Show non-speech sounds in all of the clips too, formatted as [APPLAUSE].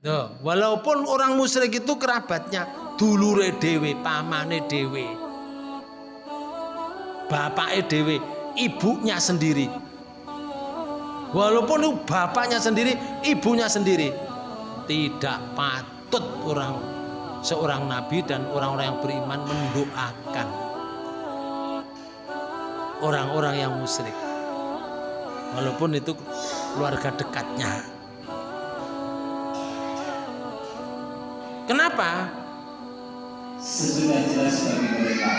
Tuh, walaupun orang musyrik itu kerabatnya dulure dewe, pamane dewe. Bapaknya dewe, ibunya sendiri. Walaupun itu bapaknya sendiri, ibunya sendiri. Tidak patut orang seorang nabi dan orang-orang yang beriman mendoakan orang-orang yang musyrik. Walaupun itu keluarga dekatnya. Kenapa? Sesudah jelas bagi mereka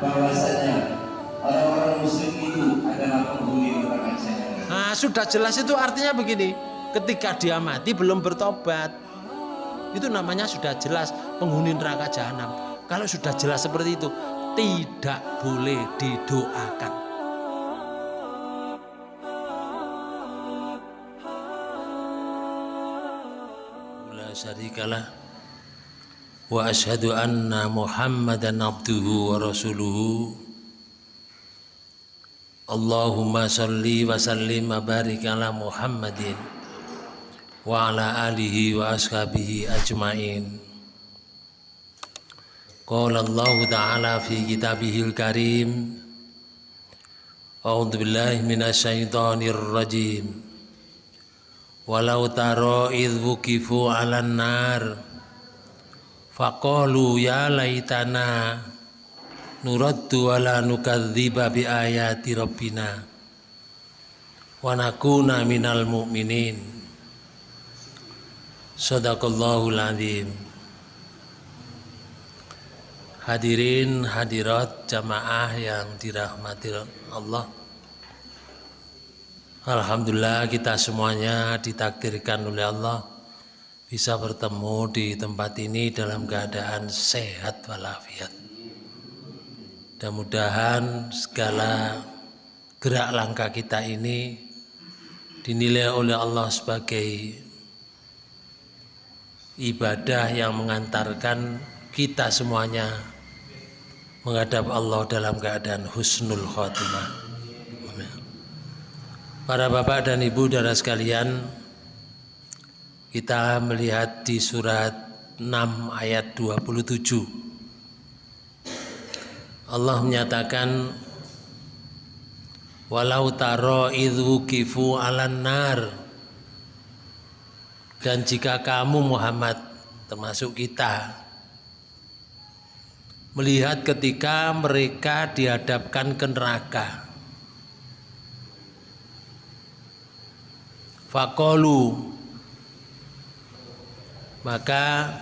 bahwasanya orang-orang muslim itu adalah penghuni neraka jahanam. Nah, sudah jelas itu artinya begini. Ketika dia mati belum bertobat. Itu namanya sudah jelas penghuni neraka jahanam. Kalau sudah jelas seperti itu, tidak boleh didoakan. Syarikalah wa ashhadu anna muhammadan abduhu wa rasuluhu. Allahumma salli wa sallim wa barik ala muhammadin wa ala alihi wa ashabihi ajmain. Qala Allah Ta'ala fi kitabihil karim A'udzu billahi minasy syaithanir rajim walau taro idh wukifu 'alan nar. Faqalu ya laitana nuraddu wala nukadziba bi ayati rabbina. Wa nakuna minal mu'minin. Sadaqallahul azim hadirin hadirat jamaah yang dirahmati Allah Alhamdulillah kita semuanya ditakdirkan oleh Allah bisa bertemu di tempat ini dalam keadaan sehat walafiat. Mudah-mudahan segala gerak langkah kita ini dinilai oleh Allah sebagai ibadah yang mengantarkan kita semuanya menghadap Allah dalam keadaan husnul khotimah. Para bapak dan ibu saudara sekalian, kita melihat di surat 6 ayat 27. Allah menyatakan walau taro idhu kifu alan nar dan jika kamu Muhammad termasuk kita melihat ketika mereka dihadapkan ke neraka Fakolu maka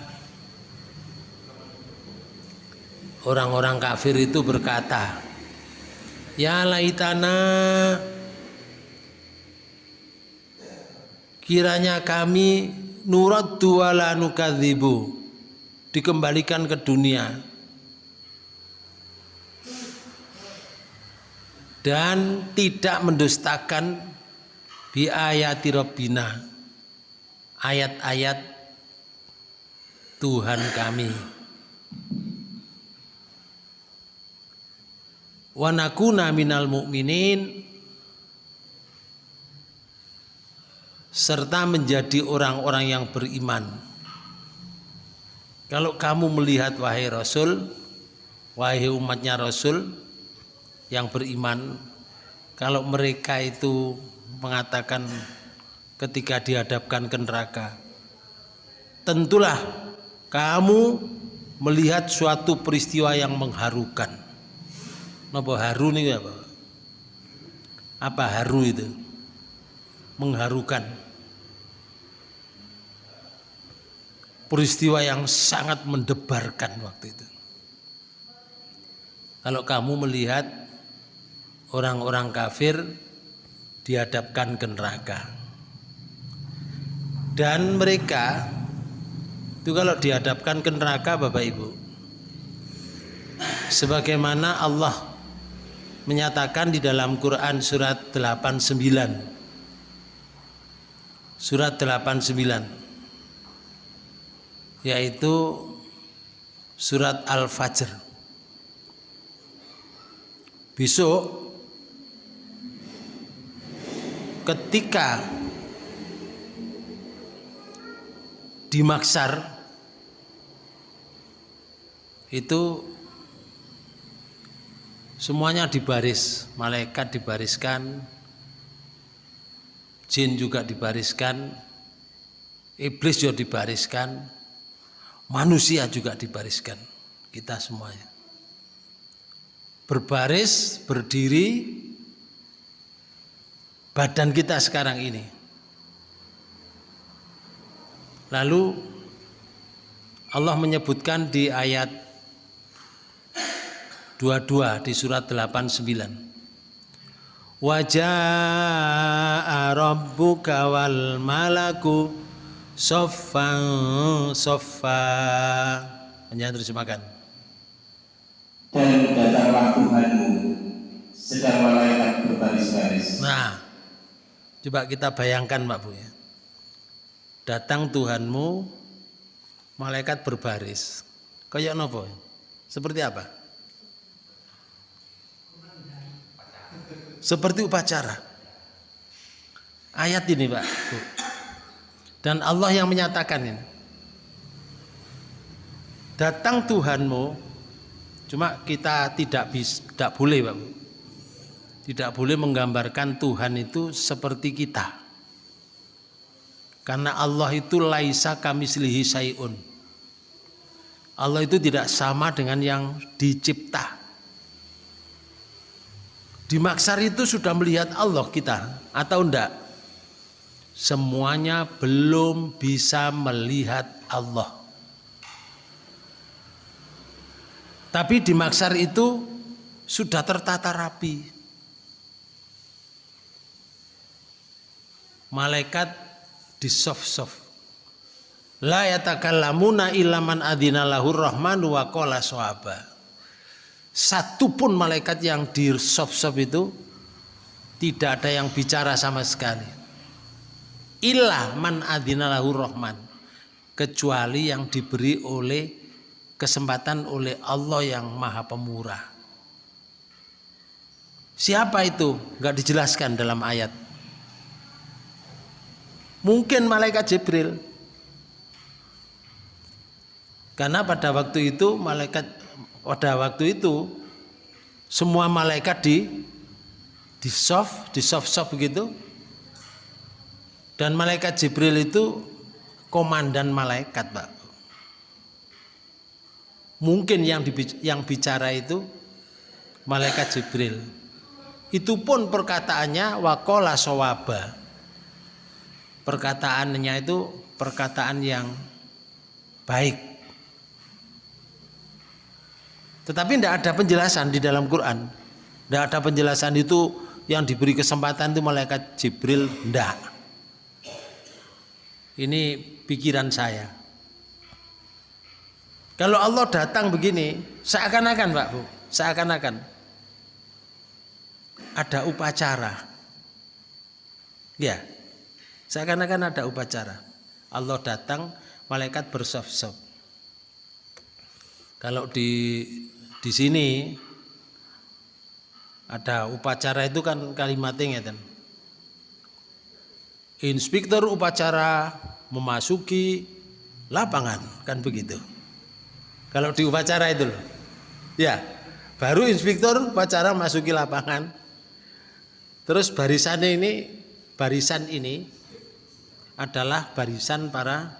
orang-orang kafir itu berkata ya laitana kiranya kami nurat wala nukadzibu. Dikembalikan ke dunia. Dan tidak mendustakan bi ayati rabbina. Ayat-ayat Tuhan kami. Wa nakuna minal mu'minin. Serta menjadi orang-orang yang beriman. Kalau kamu melihat wahai Rasul wahai umatnya Rasul yang beriman kalau mereka itu mengatakan ketika dihadapkan ke neraka tentulah kamu melihat suatu peristiwa yang mengharukan. Apa haru nih apa apa haru itu? Mengharukan. Peristiwa yang sangat mendebarkan waktu itu. Kalau kamu melihat orang-orang kafir dihadapkan ke neraka. Dan mereka itu kalau dihadapkan ke neraka Bapak Ibu sebagaimana Allah menyatakan di dalam Quran surat 89 surat 89 yaitu surat Al-Fajr besok ketika di maksar itu semuanya dibaris, malaikat dibariskan, jin juga dibariskan, iblis juga dibariskan, manusia juga dibariskan, kita semuanya. Berbaris, berdiri, badan kita sekarang ini. Lalu Allah menyebutkan di ayat 22 di surat 89. Wajah rabbuka wal malaku soffan soffa. Hanya terjemahkan. Dan datanglah Tuhanmu sedang malaikat berbaris-baris. Nah, coba kita bayangkan Pak Bu ya. Datang Tuhanmu, malaikat berbaris. Kayak nopo? Seperti apa? Seperti upacara. Ayat ini Pak. Bu. Dan Allah yang menyatakan ini. Datang Tuhanmu, cuma kita tidak bisa, tidak boleh Pak. Bu. Tidak boleh menggambarkan Tuhan itu seperti kita. Karena Allah itu laisa kamislihi sayun. Allah itu tidak sama dengan yang dicipta. Di maksar itu sudah melihat Allah kita atau enggak? Semuanya belum bisa melihat Allah. Tapi di maksar itu sudah tertata rapi. Malaikat di soft-soft. La yatakallamuna ilaman adina lahur rahmanu wa qala. Satu pun malaikat yang di soft-soft itu tidak ada yang bicara sama sekali. Ilah man adina lahur rahman. Kecuali yang diberi oleh kesempatan oleh Allah yang maha pemurah. Siapa itu? Enggak dijelaskan dalam ayat. Mungkin malaikat Jibril. Karena pada waktu itu malaikat pada waktu itu semua malaikat di di soft, di soft-soft begitu. Dan malaikat Jibril itu komandan malaikat, Pak. Mungkin yang yang bicara itu malaikat Jibril. Itu pun perkataannya wakola sawaba perkataannya itu perkataan yang baik. Tetapi tidak ada penjelasan di dalam Quran. Tidak ada penjelasan itu yang diberi kesempatan itu malaikat Jibril. Tidak. Ini pikiran saya. Kalau Allah datang begini, seakan-akan Pak Bu, seakan-akan ada upacara. Ya, Seakan-akan ada upacara. Allah datang, malaikat bersop-sop. Kalau di di sini ada upacara itu kan kalimatnya kan. Inspektur upacara memasuki lapangan kan begitu. Kalau di upacara itu loh. Ya, baru inspektur upacara masuki lapangan. Terus barisannya ini barisan ini adalah barisan para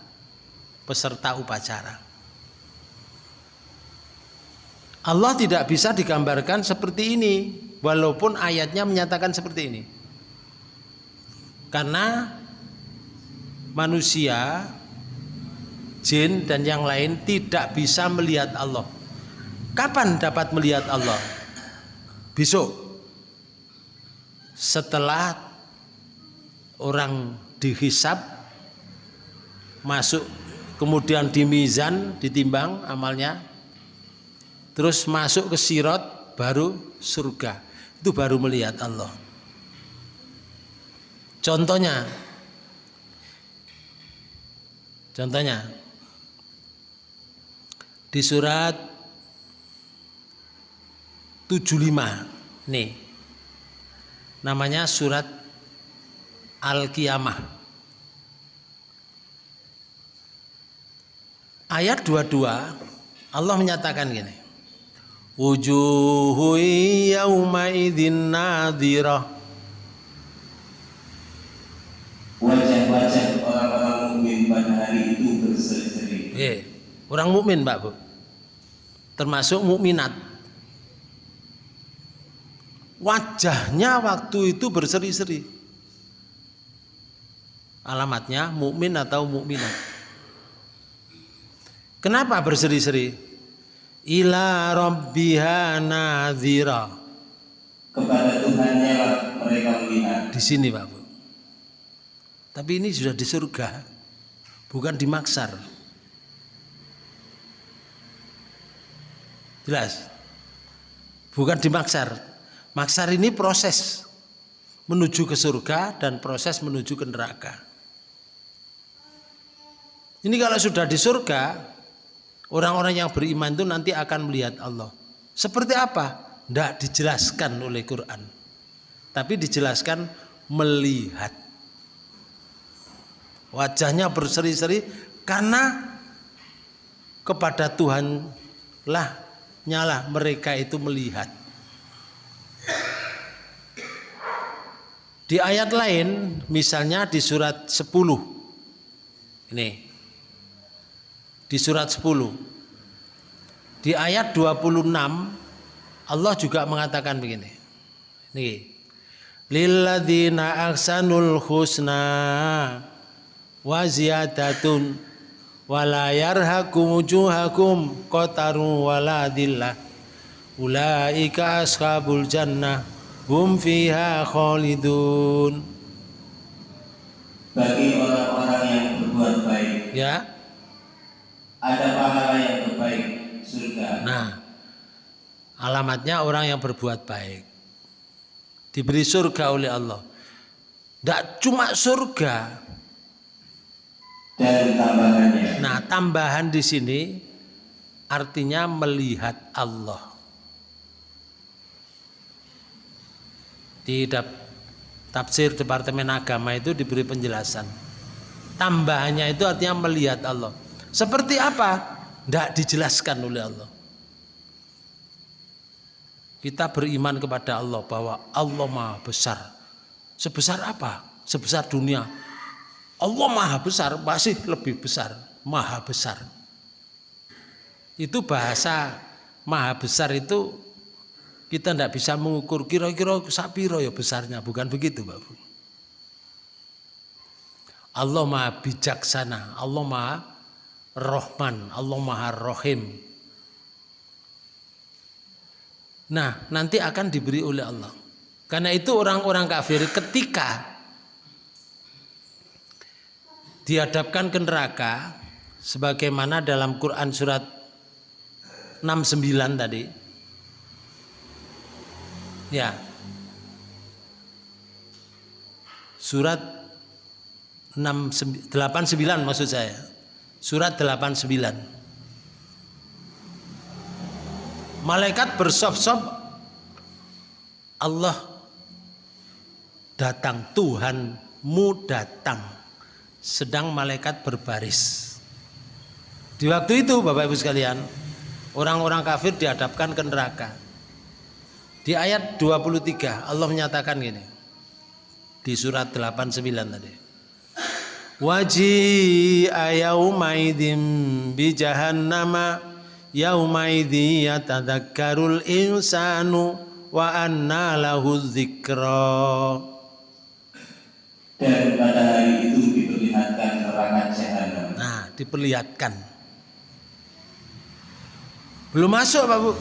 peserta upacara. Allah tidak bisa digambarkan seperti ini, walaupun ayatnya menyatakan seperti ini. Karena manusia, jin, dan yang lain tidak bisa melihat Allah. Kapan dapat melihat Allah? Besok. Setelah orang dihisap masuk kemudian di mizan ditimbang amalnya terus masuk ke sirot baru surga. Itu baru melihat Allah. Contohnya contohnya di surat 75 nih namanya surat Al-Qiyamah. ayat 22 Allah menyatakan gini. Wujuhu yauma idzin nadhirah. Wajah-wajah orang-orang mukmin pada hari itu berseri-seri. Eh, orang mukmin, Mbak Bu. Termasuk mukminat. Wajahnya waktu itu berseri-seri. Alamatnya mukmin atau mukminat. Kenapa berseri-seri? Ila rabbiha nadhira. Kepada Tuhannya mereka melihat. Di sini, Pak Bu. Tapi ini sudah di surga. Bukan di maksar. Jelas? Bukan di maksar. Maksar ini proses menuju ke surga dan proses menuju ke neraka. Ini kalau sudah di surga, orang-orang yang beriman itu nanti akan melihat Allah. Seperti apa? Tidak dijelaskan oleh Quran. Tapi dijelaskan melihat. Wajahnya berseri-seri karena kepada Tuhan lah nyala mereka itu melihat. Di ayat lain, misalnya di surat 10. Ini. Di surat 10. Di ayat 26 Allah juga mengatakan begini. Nih. Lilladzina ahsanul husna wa ziyadatun wala yarhakum wujuhakum qatarun wala dillah ulaika ashabul jannah hum fiha khalidun Bagi orang-orang yang berbuat baik, ya ada pahala yang terbaik, surga. nah alamatnya orang yang berbuat baik diberi surga oleh Allah tidak cuma surga Dan tambahannya, nah tambahan di sini artinya melihat Allah di tafsir Departemen Agama itu diberi penjelasan. Tambahannya itu artinya melihat Allah. Seperti apa? Tidak dijelaskan oleh Allah. Kita beriman kepada Allah bahwa Allah Maha Besar. Sebesar apa? Sebesar dunia. Allah Maha Besar, masih lebih besar, Maha Besar. Itu bahasa Maha Besar itu kita tidak bisa mengukur kira-kira sapiro ya besarnya, bukan begitu, Bapak. Allah Maha bijaksana, Allah Maha Rohman, Allah Maha Rohim. Nah, nanti akan diberi oleh Allah. Karena itu orang-orang kafir ketika dihadapkan ke neraka sebagaimana dalam Quran surat 69 tadi. Ya. Surat 6 89 maksud saya. Surat 89. Malaikat bersop-sop Allah datang Tuhanmu datang. Sedang malaikat berbaris. Di waktu itu Bapak Ibu sekalian orang-orang kafir dihadapkan ke neraka. Di ayat 23 Allah menyatakan gini di surat 89 tadi Waji ayaumaidin bi jahannama yaumaidhi yatadakkarul insanu wa anna lahu dzikra dan pada hari itu diperlihatkan neraka jahanam. Nah, diperlihatkan. Belum masuk, Pak Bu.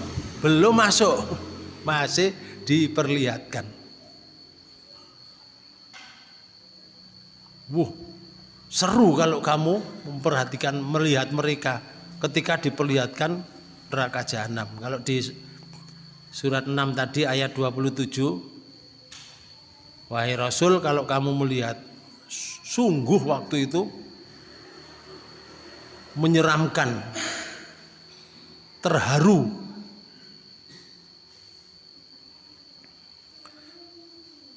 Belum masuk. [LAUGHS] Masih diperlihatkan. Wuh, seru kalau kamu memperhatikan melihat mereka ketika diperlihatkan neraka jahanam. Kalau di surat 6 tadi ayat 27 Wahai Rasul kalau kamu melihat sungguh waktu itu menyeramkan terharu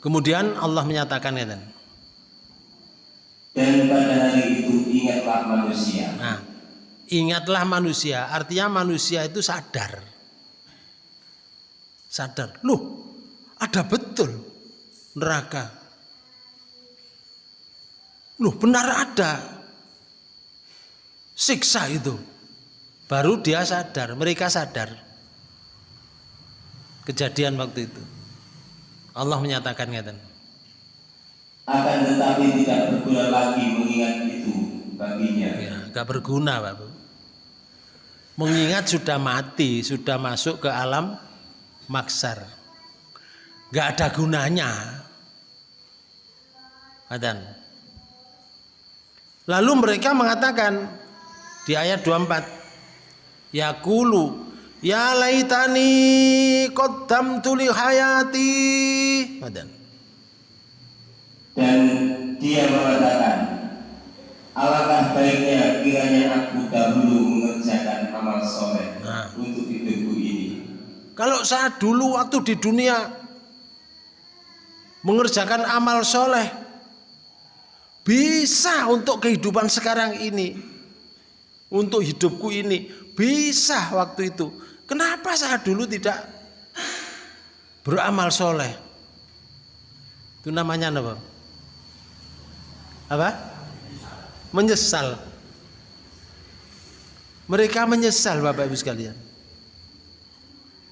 Kemudian Allah menyatakan ingatlah manusia. Nah, Ingatlah manusia, artinya manusia itu sadar. Sadar. Loh, ada betul neraka. Loh, benar ada. Siksa itu. Baru dia sadar, mereka sadar. Kejadian waktu itu. Allah menyatakan ngeten. Akan tetapi tidak berguna lagi mengingat itu baginya. Ya, gak berguna, Pak Bu. Mengingat sudah mati, sudah masuk ke alam maksar. Gak ada gunanya. Adan. Lalu mereka mengatakan di ayat 24, Yakulu Ya laitani qaddamtu li hayati. Adan. Dan dia mengatakan, alangkah baiknya kiranya aku dahulu mengerjakan amal soleh Nah. untuk hidupku ini. Kalau saat dulu waktu di dunia mengerjakan amal soleh bisa untuk kehidupan sekarang ini, untuk hidupku ini bisa waktu itu. Kenapa saat dulu tidak beramal soleh? Itu namanya apa? Apa? Menyesal. Mereka menyesal Bapak Ibu sekalian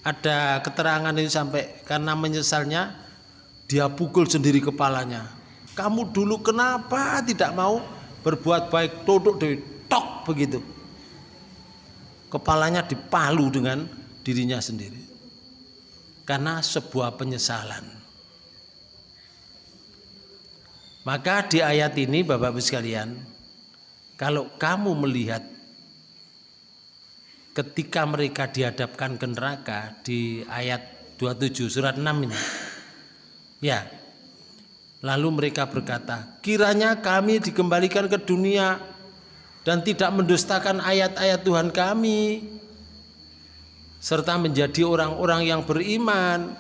ada keterangan ini sampai karena menyesalnya dia pukul sendiri kepalanya. Kamu dulu kenapa tidak mau berbuat baik duduk di tok begitu. Kepalanya dipalu dengan dirinya sendiri. Karena sebuah penyesalan. Maka di ayat ini Bapak Ibu sekalian, kalau kamu melihat ketika mereka dihadapkan ke neraka di ayat 27 surat 6 ini. Ya. Lalu mereka berkata, kiranya kami dikembalikan ke dunia dan tidak mendustakan ayat-ayat Tuhan kami serta menjadi orang-orang yang beriman.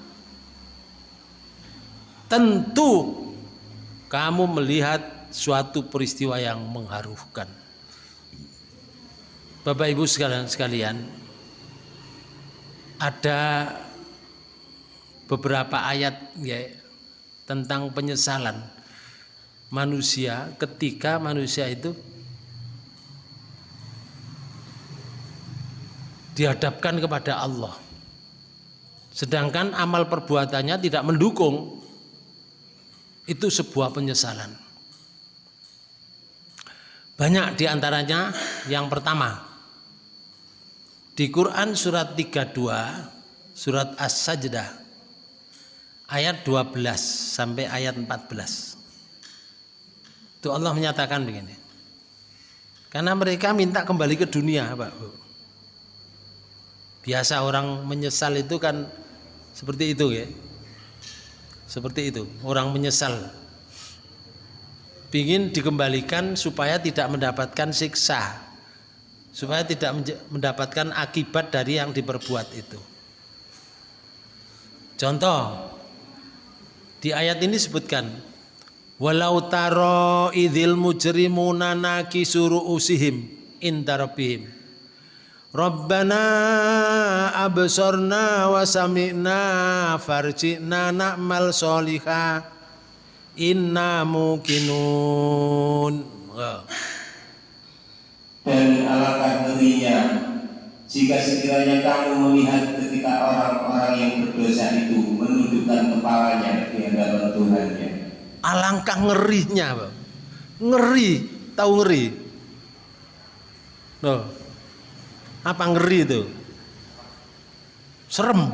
Tentu kamu melihat suatu peristiwa yang mengharukan. Bapak Ibu sekalian sekalian, ada beberapa ayat ya tentang penyesalan manusia ketika manusia itu dihadapkan kepada Allah. Sedangkan amal perbuatannya tidak mendukung itu sebuah penyesalan. Banyak di antaranya yang pertama di Quran surat 32 surat As-Sajdah ayat 12 sampai ayat 14. Itu Allah menyatakan begini. Karena mereka minta kembali ke dunia, Pak. Bu. Biasa orang menyesal itu kan seperti itu ya. Seperti itu, orang menyesal. Ingin dikembalikan supaya tidak mendapatkan siksa supaya tidak mendapatkan akibat dari yang diperbuat itu. Contoh di ayat ini sebutkan walau taro idzil mujrimuna nakisuru usihim Rabbana absorna wa sami'na farji'na na'mal soliha inna mukinun. Dan alangkah ngerinya jika sekiranya kamu melihat ketika orang-orang yang berdosa itu menundukkan kepalanya di hadapan Tuhannya. Alangkah ngerinya. Ngeri, tahu ngeri? Loh. Apa ngeri itu? Serem.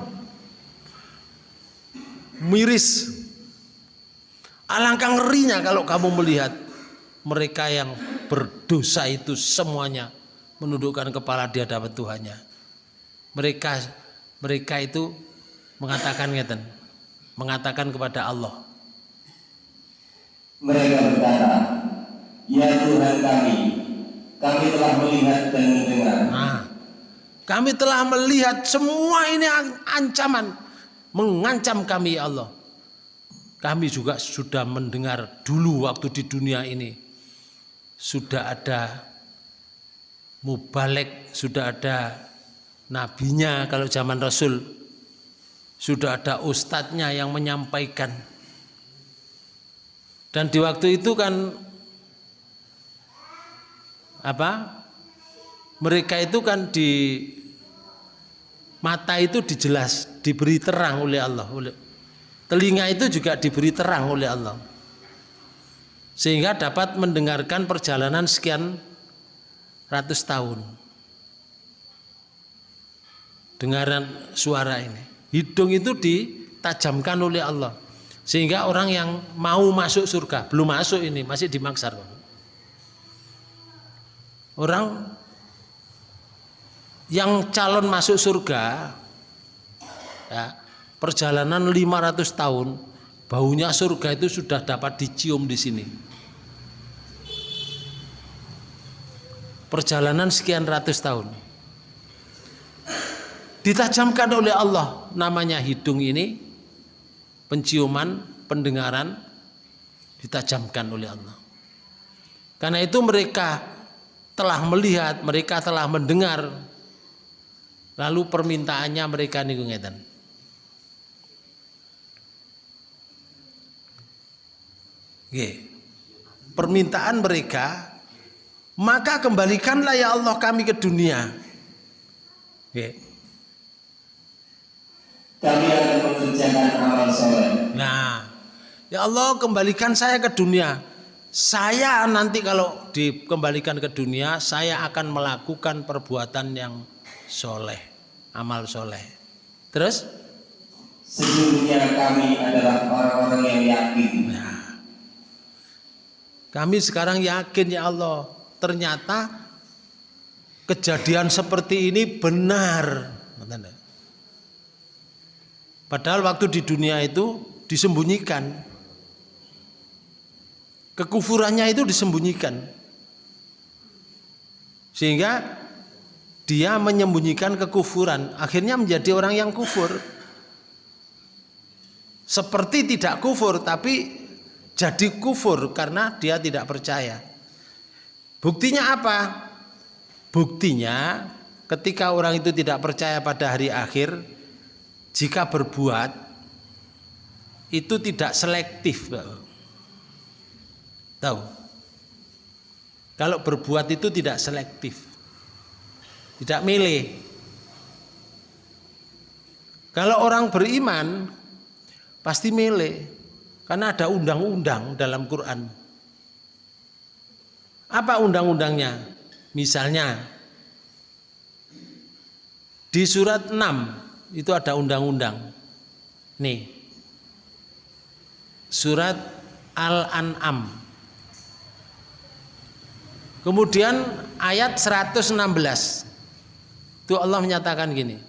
Miris. Alangkah ngerinya kalau kamu melihat mereka yang berdosa itu semuanya menundukkan kepala di hadapan Tuhannya. Mereka mereka itu mengatakan ngeten, mengatakan kepada Allah. Mereka berkata, "Ya Tuhan kami, kami telah melihat dan mendengar." Nah, kami telah melihat semua ini ancaman mengancam kami ya Allah. Kami juga sudah mendengar dulu waktu di dunia ini sudah ada mubalek sudah ada nabinya kalau zaman Rasul sudah ada ustadznya yang menyampaikan dan di waktu itu kan apa mereka itu kan di mata itu dijelas diberi terang oleh Allah telinga itu juga diberi terang oleh Allah. Sehingga dapat mendengarkan perjalanan sekian ratus tahun. Dengaran suara ini. Hidung itu ditajamkan oleh Allah. Sehingga orang yang mau masuk surga belum masuk ini masih dimaksar orang yang calon masuk surga ya, perjalanan 500 tahun baunya surga itu sudah dapat dicium di sini. Perjalanan sekian ratus tahun. Ditajamkan oleh Allah namanya hidung ini penciuman pendengaran ditajamkan oleh Allah. Karena itu mereka telah melihat mereka telah mendengar Lalu permintaannya mereka niku ngeten. Nggih. Permintaan mereka maka kembalikanlah ya Allah kami ke dunia. Nggih. Kami akan mengerjakan amal soleh. Nah, ya Allah kembalikan saya ke dunia. Saya nanti kalau dikembalikan ke dunia, saya akan melakukan perbuatan yang soleh, amal soleh. Terus? Sesungguhnya kami adalah orang-orang yang yakin. Nah, kami sekarang yakin ya Allah, ternyata kejadian seperti ini benar. Padahal waktu di dunia itu disembunyikan. Kekufurannya itu disembunyikan. Sehingga dia menyembunyikan kekufuran, akhirnya menjadi orang yang kufur. Seperti tidak kufur, tapi jadi kufur karena dia tidak percaya. Buktinya apa? Buktinya ketika orang itu tidak percaya pada hari akhir, jika berbuat itu tidak selektif. Tahu? Kalau berbuat itu tidak selektif. Tidak milih. Kalau orang beriman pasti milih karena ada undang-undang dalam Quran. Apa undang-undangnya? Misalnya di surat 6 itu ada undang-undang. Nih. Surat Al-An'am. Kemudian ayat 116. Itu Allah menyatakan gini.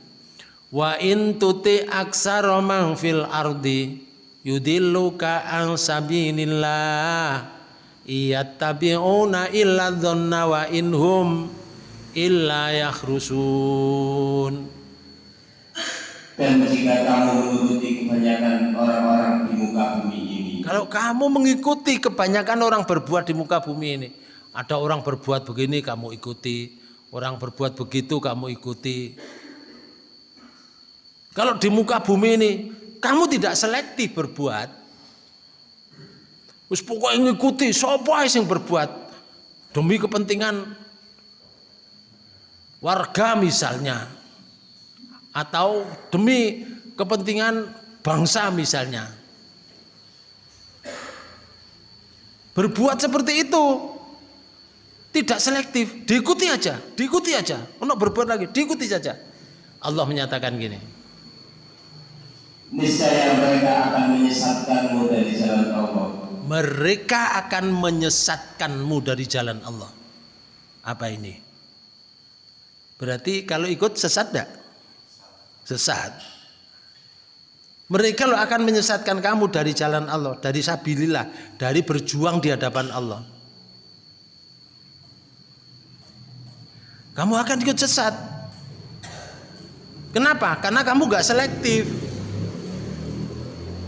Wa in tuti aksara man fil ardi yudilluka an sabilillah iyattabi'una illa dhanna wa inhum illa yakhrusun. Dan jika kamu mengikuti kebanyakan orang-orang di muka bumi ini. Kalau kamu mengikuti kebanyakan orang berbuat di muka bumi ini, ada orang berbuat begini kamu ikuti, Orang berbuat begitu kamu ikuti. Kalau di muka bumi ini kamu tidak selektif berbuat. Wis pokoknya ngikuti sapa yang berbuat demi kepentingan warga misalnya atau demi kepentingan bangsa misalnya. Berbuat seperti itu tidak selektif, diikuti aja, diikuti aja. Untuk berbuat lagi, diikuti saja. Allah menyatakan gini. Niscaya mereka akan menyesatkanmu dari jalan Allah. Mereka akan menyesatkanmu dari jalan Allah. Apa ini? Berarti kalau ikut sesat tidak? Sesat. Mereka lo akan menyesatkan kamu dari jalan Allah, dari sabilillah, dari berjuang di hadapan Allah. Kamu akan ikut sesat. Kenapa? Karena kamu gak selektif.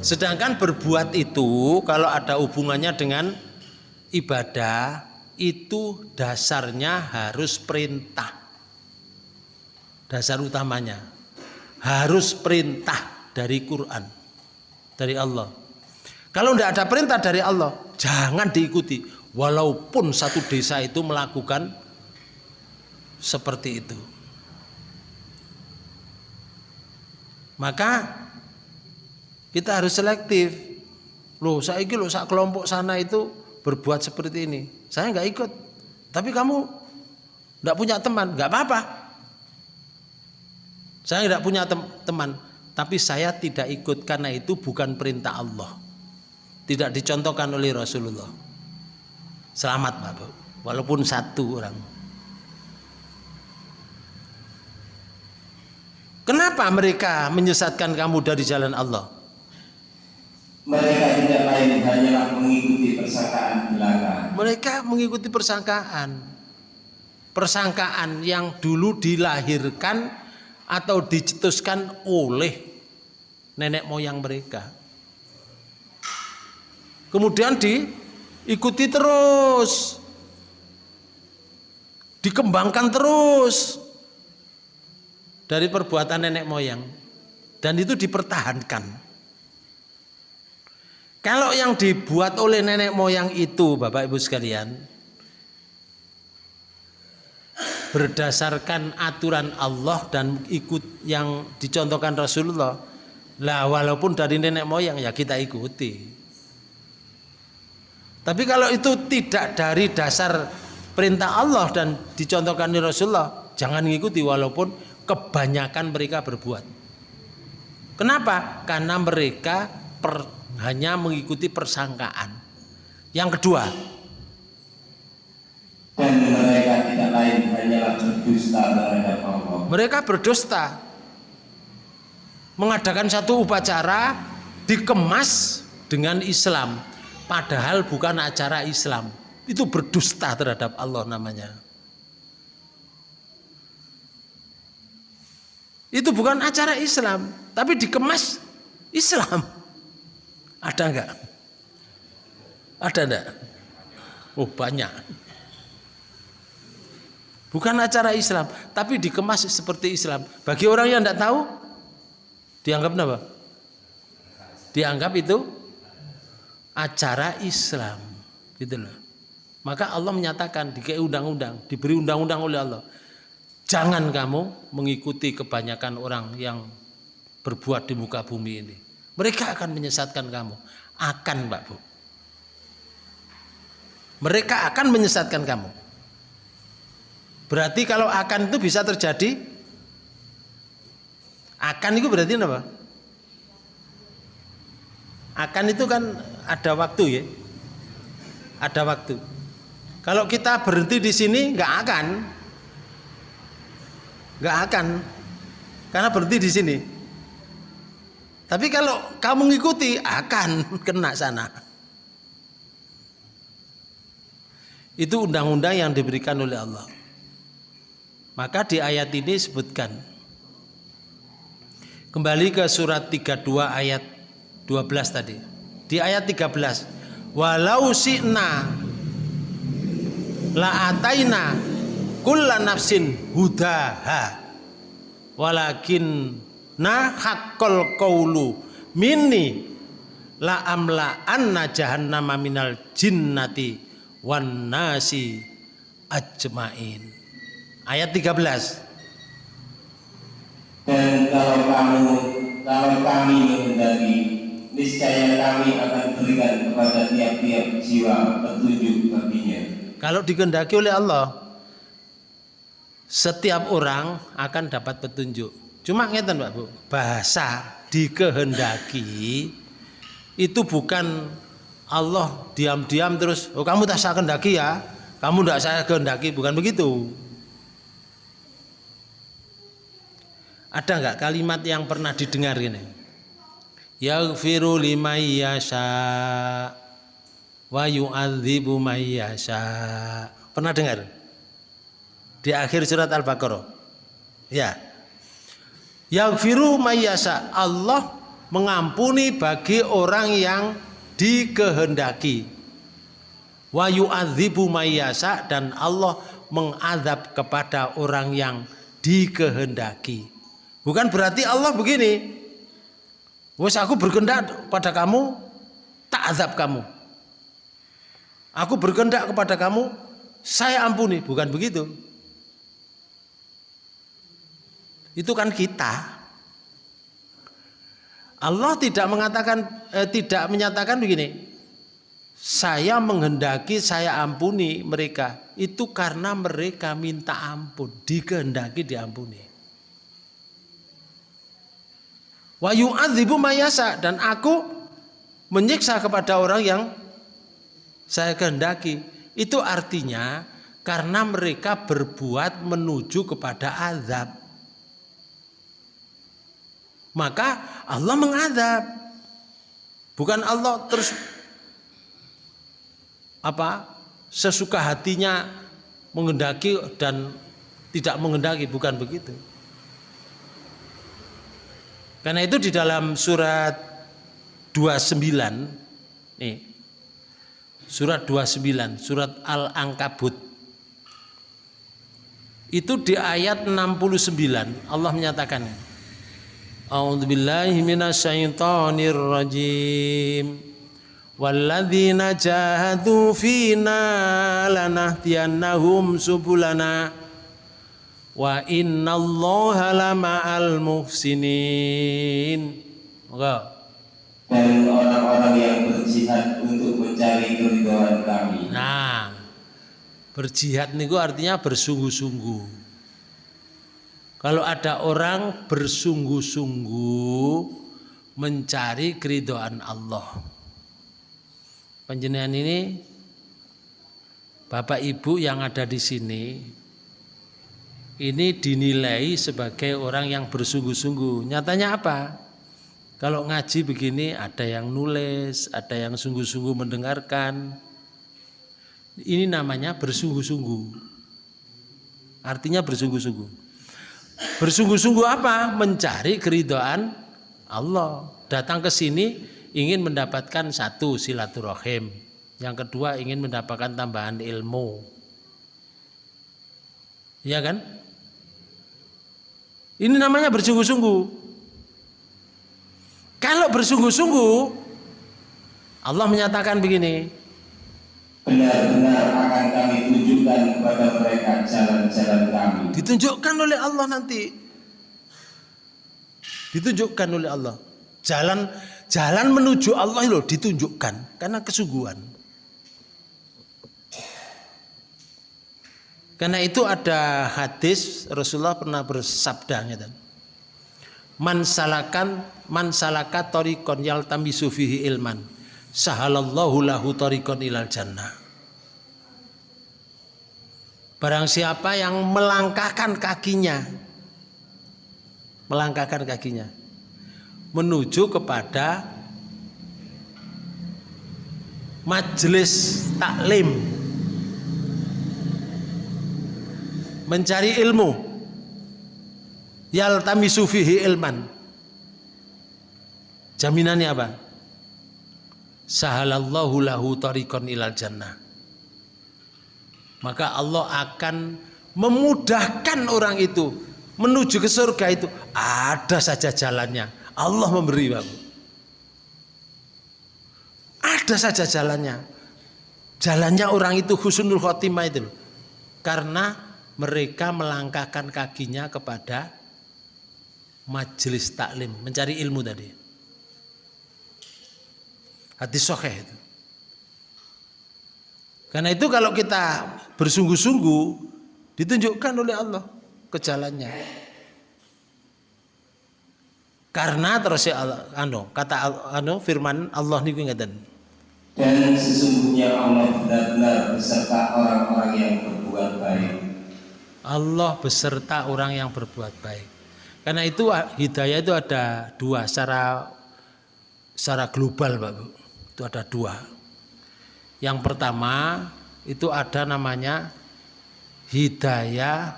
Sedangkan berbuat itu kalau ada hubungannya dengan ibadah, itu dasarnya harus perintah. Dasar utamanya harus perintah dari Quran, dari Allah. Kalau tidak ada perintah dari Allah, jangan diikuti. Walaupun satu desa itu melakukan seperti itu. Maka kita harus selektif. Loh, saya ini loh, saat kelompok sana itu berbuat seperti ini. Saya nggak ikut. Tapi kamu nggak punya teman, nggak apa-apa. Saya tidak punya tem teman, tapi saya tidak ikut karena itu bukan perintah Allah. Tidak dicontohkan oleh Rasulullah. Selamat Pak Bu. Walaupun satu orang. Kenapa mereka menyesatkan kamu dari jalan Allah? Mereka tidak lain hanyalah mengikuti persangkaan belaka. Mereka mengikuti persangkaan. Persangkaan yang dulu dilahirkan atau dicetuskan oleh nenek moyang mereka. Kemudian diikuti terus. Dikembangkan terus dari perbuatan nenek moyang dan itu dipertahankan. Kalau yang dibuat oleh nenek moyang itu, Bapak Ibu sekalian, berdasarkan aturan Allah dan ikut yang dicontohkan Rasulullah, lah walaupun dari nenek moyang ya kita ikuti. Tapi kalau itu tidak dari dasar perintah Allah dan dicontohkan oleh Rasulullah, jangan mengikuti walaupun kebanyakan mereka berbuat. Kenapa? Karena mereka per hanya mengikuti persangkaan. Yang kedua, dan mereka tidak lain hanyalah berdusta terhadap Allah. Mereka berdusta. Mengadakan satu upacara dikemas dengan Islam, padahal bukan acara Islam. Itu berdusta terhadap Allah namanya. Itu bukan acara Islam, tapi dikemas Islam. Ada enggak? Ada enggak? Oh banyak. Bukan acara Islam, tapi dikemas seperti Islam. Bagi orang yang tidak tahu, dianggap apa? Dianggap itu acara Islam, gitu loh. Maka Allah menyatakan di undang-undang, diberi undang-undang oleh Allah. Jangan kamu mengikuti kebanyakan orang yang berbuat di muka bumi ini. Mereka akan menyesatkan kamu. Akan Mbak Bu. Mereka akan menyesatkan kamu. Berarti kalau akan itu bisa terjadi akan itu berarti apa? Akan itu kan ada waktu ya. Ada waktu. Kalau kita berhenti di sini nggak akan. Nggak akan. Karena berhenti di sini. Tapi kalau kamu ngikuti akan [LAUGHS] kena sana. Itu undang-undang yang diberikan oleh Allah. Maka di ayat ini sebutkan. Kembali ke surat 32 ayat 12 tadi. Di ayat 13. Walau si'na la ataina kulla nafsin hudaha. Walakin nah haqqal qawlu. Minni la amla anna jahannama minal jinnati wan nasi ajmain. Ayat 13 dan kalau kamu kalau kami menghendaki niscaya kami akan berikan kepada tiap-tiap jiwa petunjuk baginya. Kalau dikehendaki oleh Allah setiap orang akan dapat petunjuk Cuma ngeten Pak Bu, bahasa dikehendaki itu bukan Allah diam-diam terus, oh kamu tak saya kehendaki ya, kamu tidak saya kehendaki, bukan begitu. Ada nggak kalimat yang pernah didengar ini? Yaghfiru liman yasha wa yu'adzibu man yasha. Pernah dengar? Di akhir surat Al-Baqarah. Ya, Yaghfiru mayyasa. Allah mengampuni bagi orang yang dikehendaki. wa yu'adzibu mayyasa dan Allah mengadab kepada orang yang dikehendaki. Bukan berarti Allah begini. Wes aku berkehendak pada kamu, tak azab kamu. Aku berkehendak kepada kamu, saya ampuni, bukan begitu. Itu kan kita. Allah tidak mengatakan eh, tidak menyatakan begini. Saya menghendaki saya ampuni mereka itu karena mereka minta ampun, dikehendaki diampuni. Wa mayasa dan aku menyiksa kepada orang yang saya kehendaki. Itu artinya karena mereka berbuat menuju kepada azab. Maka Allah mengadab. Bukan Allah terus apa sesuka hatinya mengendaki dan tidak mengendaki bukan begitu. Karena itu di dalam surat 29 nih surat 29 surat Al-Ankabut itu di ayat 69 Allah menyatakan A'udzubillahi minasyaitonir rajim Walladzina jahadu fina lanahdiyannahum subulana wa innallaha lama'al muhsinin. Moga. Dan orang-orang yang berjihad untuk mencari keridhaan kami. Nah, berjihad niku artinya bersungguh-sungguh. Kalau ada orang bersungguh-sungguh mencari keridhaan Allah penjenengan ini Bapak Ibu yang ada di sini ini dinilai sebagai orang yang bersungguh-sungguh. Nyatanya apa? Kalau ngaji begini ada yang nulis, ada yang sungguh-sungguh mendengarkan. Ini namanya bersungguh-sungguh. Artinya bersungguh-sungguh. Bersungguh-sungguh apa? Mencari keridhaan Allah. Datang ke sini ingin mendapatkan satu silaturahim, yang kedua ingin mendapatkan tambahan ilmu. Ya kan? Ini namanya bersungguh-sungguh. Kalau bersungguh-sungguh Allah menyatakan begini, benar-benar akan kami tunjukkan kepada mereka jalan-jalan kami. Ditunjukkan oleh Allah nanti. Ditunjukkan oleh Allah. Jalan Jalan menuju Allah itu ditunjukkan karena kesungguhan. Karena itu ada hadis Rasulullah pernah bersabda gitu. Man salakan man salaka tariqon yaltamisu ilman sahalallahu lahu tariqon ilal jannah. Barang siapa yang melangkahkan kakinya melangkahkan kakinya menuju kepada majelis taklim mencari ilmu yaltamisu fihi ilman. Jaminannya apa? Sahalallahu lahu tariqan ilal jannah maka Allah akan memudahkan orang itu menuju ke surga itu ada saja jalannya Allah memberi Bapak. Ada saja jalannya. Jalannya orang itu husnul khotimah itu Karena mereka melangkahkan kakinya kepada majelis taklim, mencari ilmu tadi. Hati sokeh itu. Karena itu kalau kita bersungguh-sungguh ditunjukkan oleh Allah ke jalannya. Karena terus ya Allah, anu, kata anu firman Allah niku ngeten. Dan sesungguhnya Allah benar-benar beserta orang-orang yang berbuat baik. Allah beserta orang yang berbuat baik. Karena itu hidayah itu ada dua secara secara global Pak Bu. Itu ada dua. Yang pertama itu ada namanya hidayah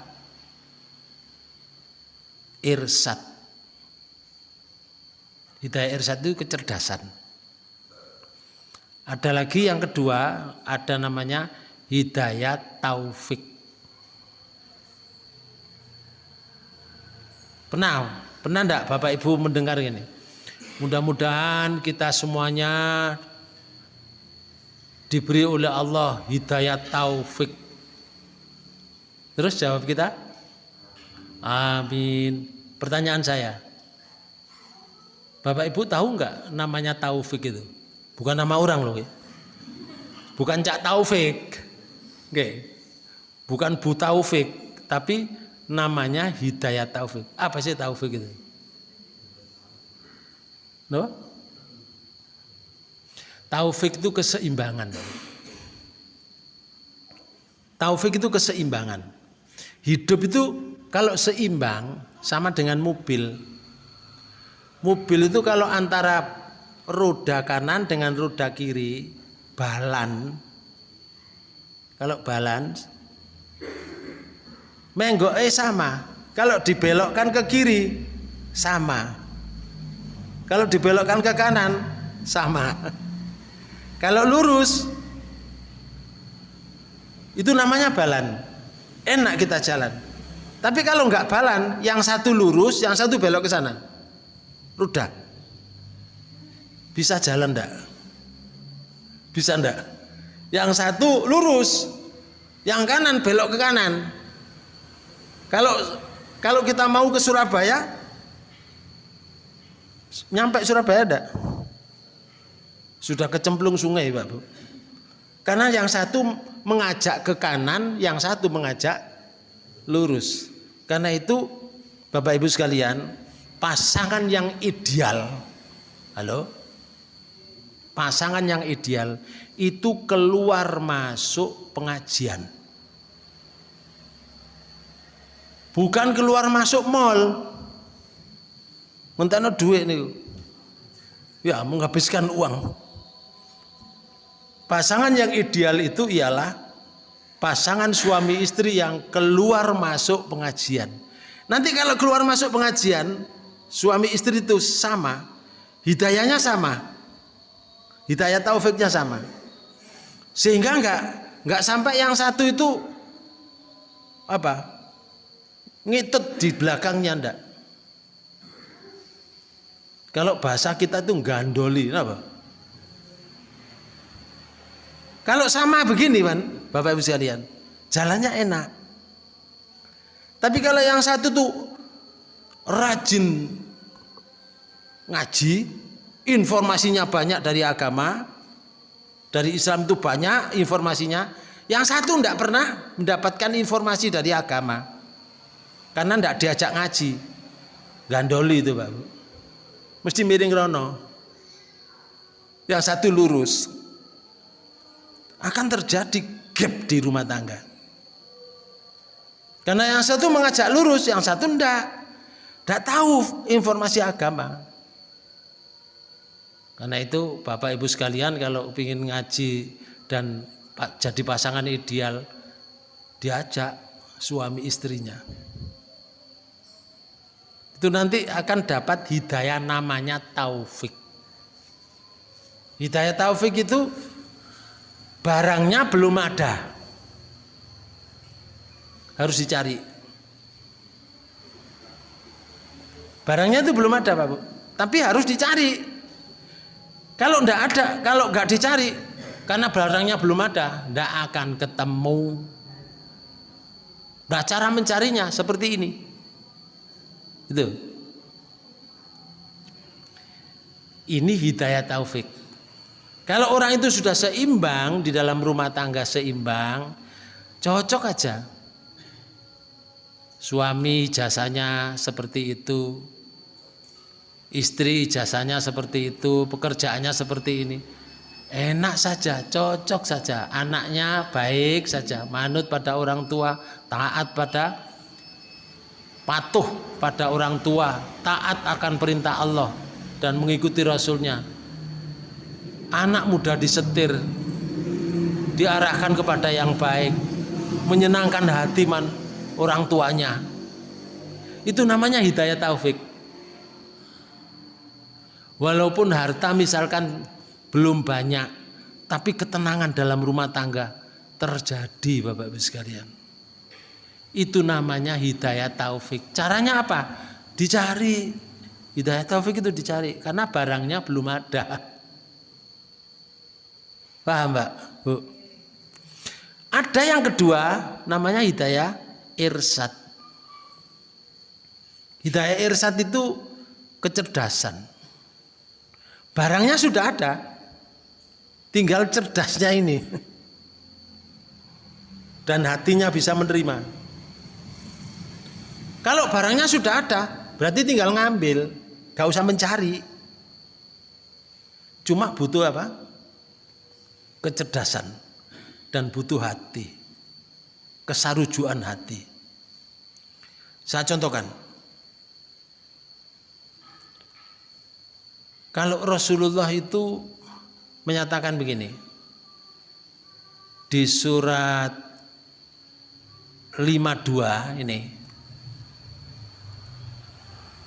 irsad Hidayah irsyad itu kecerdasan. Ada lagi yang kedua, ada namanya hidayat taufik. Pernah, pernah enggak Bapak Ibu mendengar ini? Mudah-mudahan kita semuanya diberi oleh Allah hidayat taufik. Terus jawab kita? Amin. Pertanyaan saya, Bapak Ibu tahu nggak namanya taufik itu? Bukan nama orang loh. Ya. Bukan Cak Taufik. Oke. Bukan Bu Taufik, tapi namanya Hidayat Taufik. Apa sih Taufik itu? No? Taufik itu keseimbangan. Taufik itu keseimbangan. Hidup itu kalau seimbang sama dengan mobil. Mobil itu kalau antara roda kanan dengan roda kiri balan. Kalau balance eh sama. Kalau dibelokkan ke kiri sama. Kalau dibelokkan ke kanan sama. Kalau lurus itu namanya balan. Enak kita jalan. Tapi kalau nggak balan, yang satu lurus, yang satu belok ke sana. Rudah. Bisa jalan enggak? Bisa enggak? Yang satu lurus, yang kanan belok ke kanan. Kalau kalau kita mau ke Surabaya, nyampe Surabaya enggak? Sudah kecemplung sungai, Pak Bu. Karena yang satu mengajak ke kanan, yang satu mengajak lurus. Karena itu Bapak Ibu sekalian, pasangan yang ideal. Halo? Pasangan yang ideal itu keluar masuk pengajian. Bukan keluar masuk mall. Mentano duit nih. Ya, menghabiskan uang. Pasangan yang ideal itu ialah pasangan suami istri yang keluar masuk pengajian. Nanti kalau keluar masuk pengajian, suami istri itu sama, hidayahnya sama, hidayah taufiknya sama. Sehingga enggak enggak sampai yang satu itu apa? Ngitut di belakangnya enggak. Kalau bahasa kita itu gandoli, apa? Kalau sama begini kan, Bapak Ibu sekalian, jalannya enak. Tapi kalau yang satu tuh rajin ngaji, informasinya banyak dari agama, dari Islam itu banyak informasinya. Yang satu tidak pernah mendapatkan informasi dari agama, karena tidak diajak ngaji, gandoli itu Pak. Mesti miring rono. Yang satu lurus, akan terjadi gap di rumah tangga. Karena yang satu mengajak lurus, yang satu enggak. Enggak tahu informasi agama. Karena itu Bapak Ibu sekalian kalau ingin ngaji dan jadi pasangan ideal diajak suami istrinya. Itu nanti akan dapat hidayah namanya taufik. Hidayah taufik itu barangnya belum ada. Harus dicari. Barangnya itu belum ada Pak Bu. Tapi harus dicari. Kalau tidak ada kalau nggak dicari karena barangnya belum ada tidak akan ketemu. Nah cara mencarinya seperti ini. Itu. Ini hidayah taufik kalau orang itu sudah seimbang di dalam rumah tangga seimbang, cocok aja. Suami jasanya seperti itu, istri jasanya seperti itu, pekerjaannya seperti ini. Enak saja, cocok saja. Anaknya baik saja, manut pada orang tua, taat pada patuh pada orang tua, taat akan perintah Allah dan mengikuti Rasulnya anak muda disetir diarahkan kepada yang baik menyenangkan hati man orang tuanya itu namanya hidayah taufik walaupun harta misalkan belum banyak tapi ketenangan dalam rumah tangga terjadi Bapak Ibu sekalian. Itu namanya hidayah taufik. Caranya apa? Dicari. Hidayah taufik itu dicari karena barangnya belum ada. Paham Mbak? Bu. Ada yang kedua namanya hidayah irsad. Hidayah irsad itu kecerdasan. Barangnya sudah ada. Tinggal cerdasnya ini. Dan hatinya bisa menerima. Kalau barangnya sudah ada, berarti tinggal ngambil, gak usah mencari. Cuma butuh apa? Kecerdasan dan butuh hati, kesarujuan hati. Saya contohkan. Kalau Rasulullah itu menyatakan begini. Di surat 52 ini.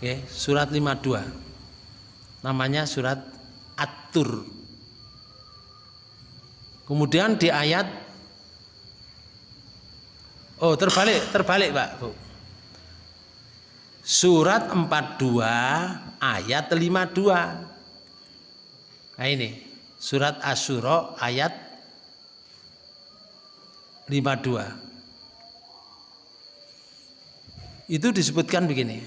Oke, surat 52. Namanya surat At-Tur. Kemudian di ayat Oh, terbalik, terbalik, Pak, Bu. Surat 42 ayat 52. Nah ini surat Asyura ayat 52. Itu disebutkan begini.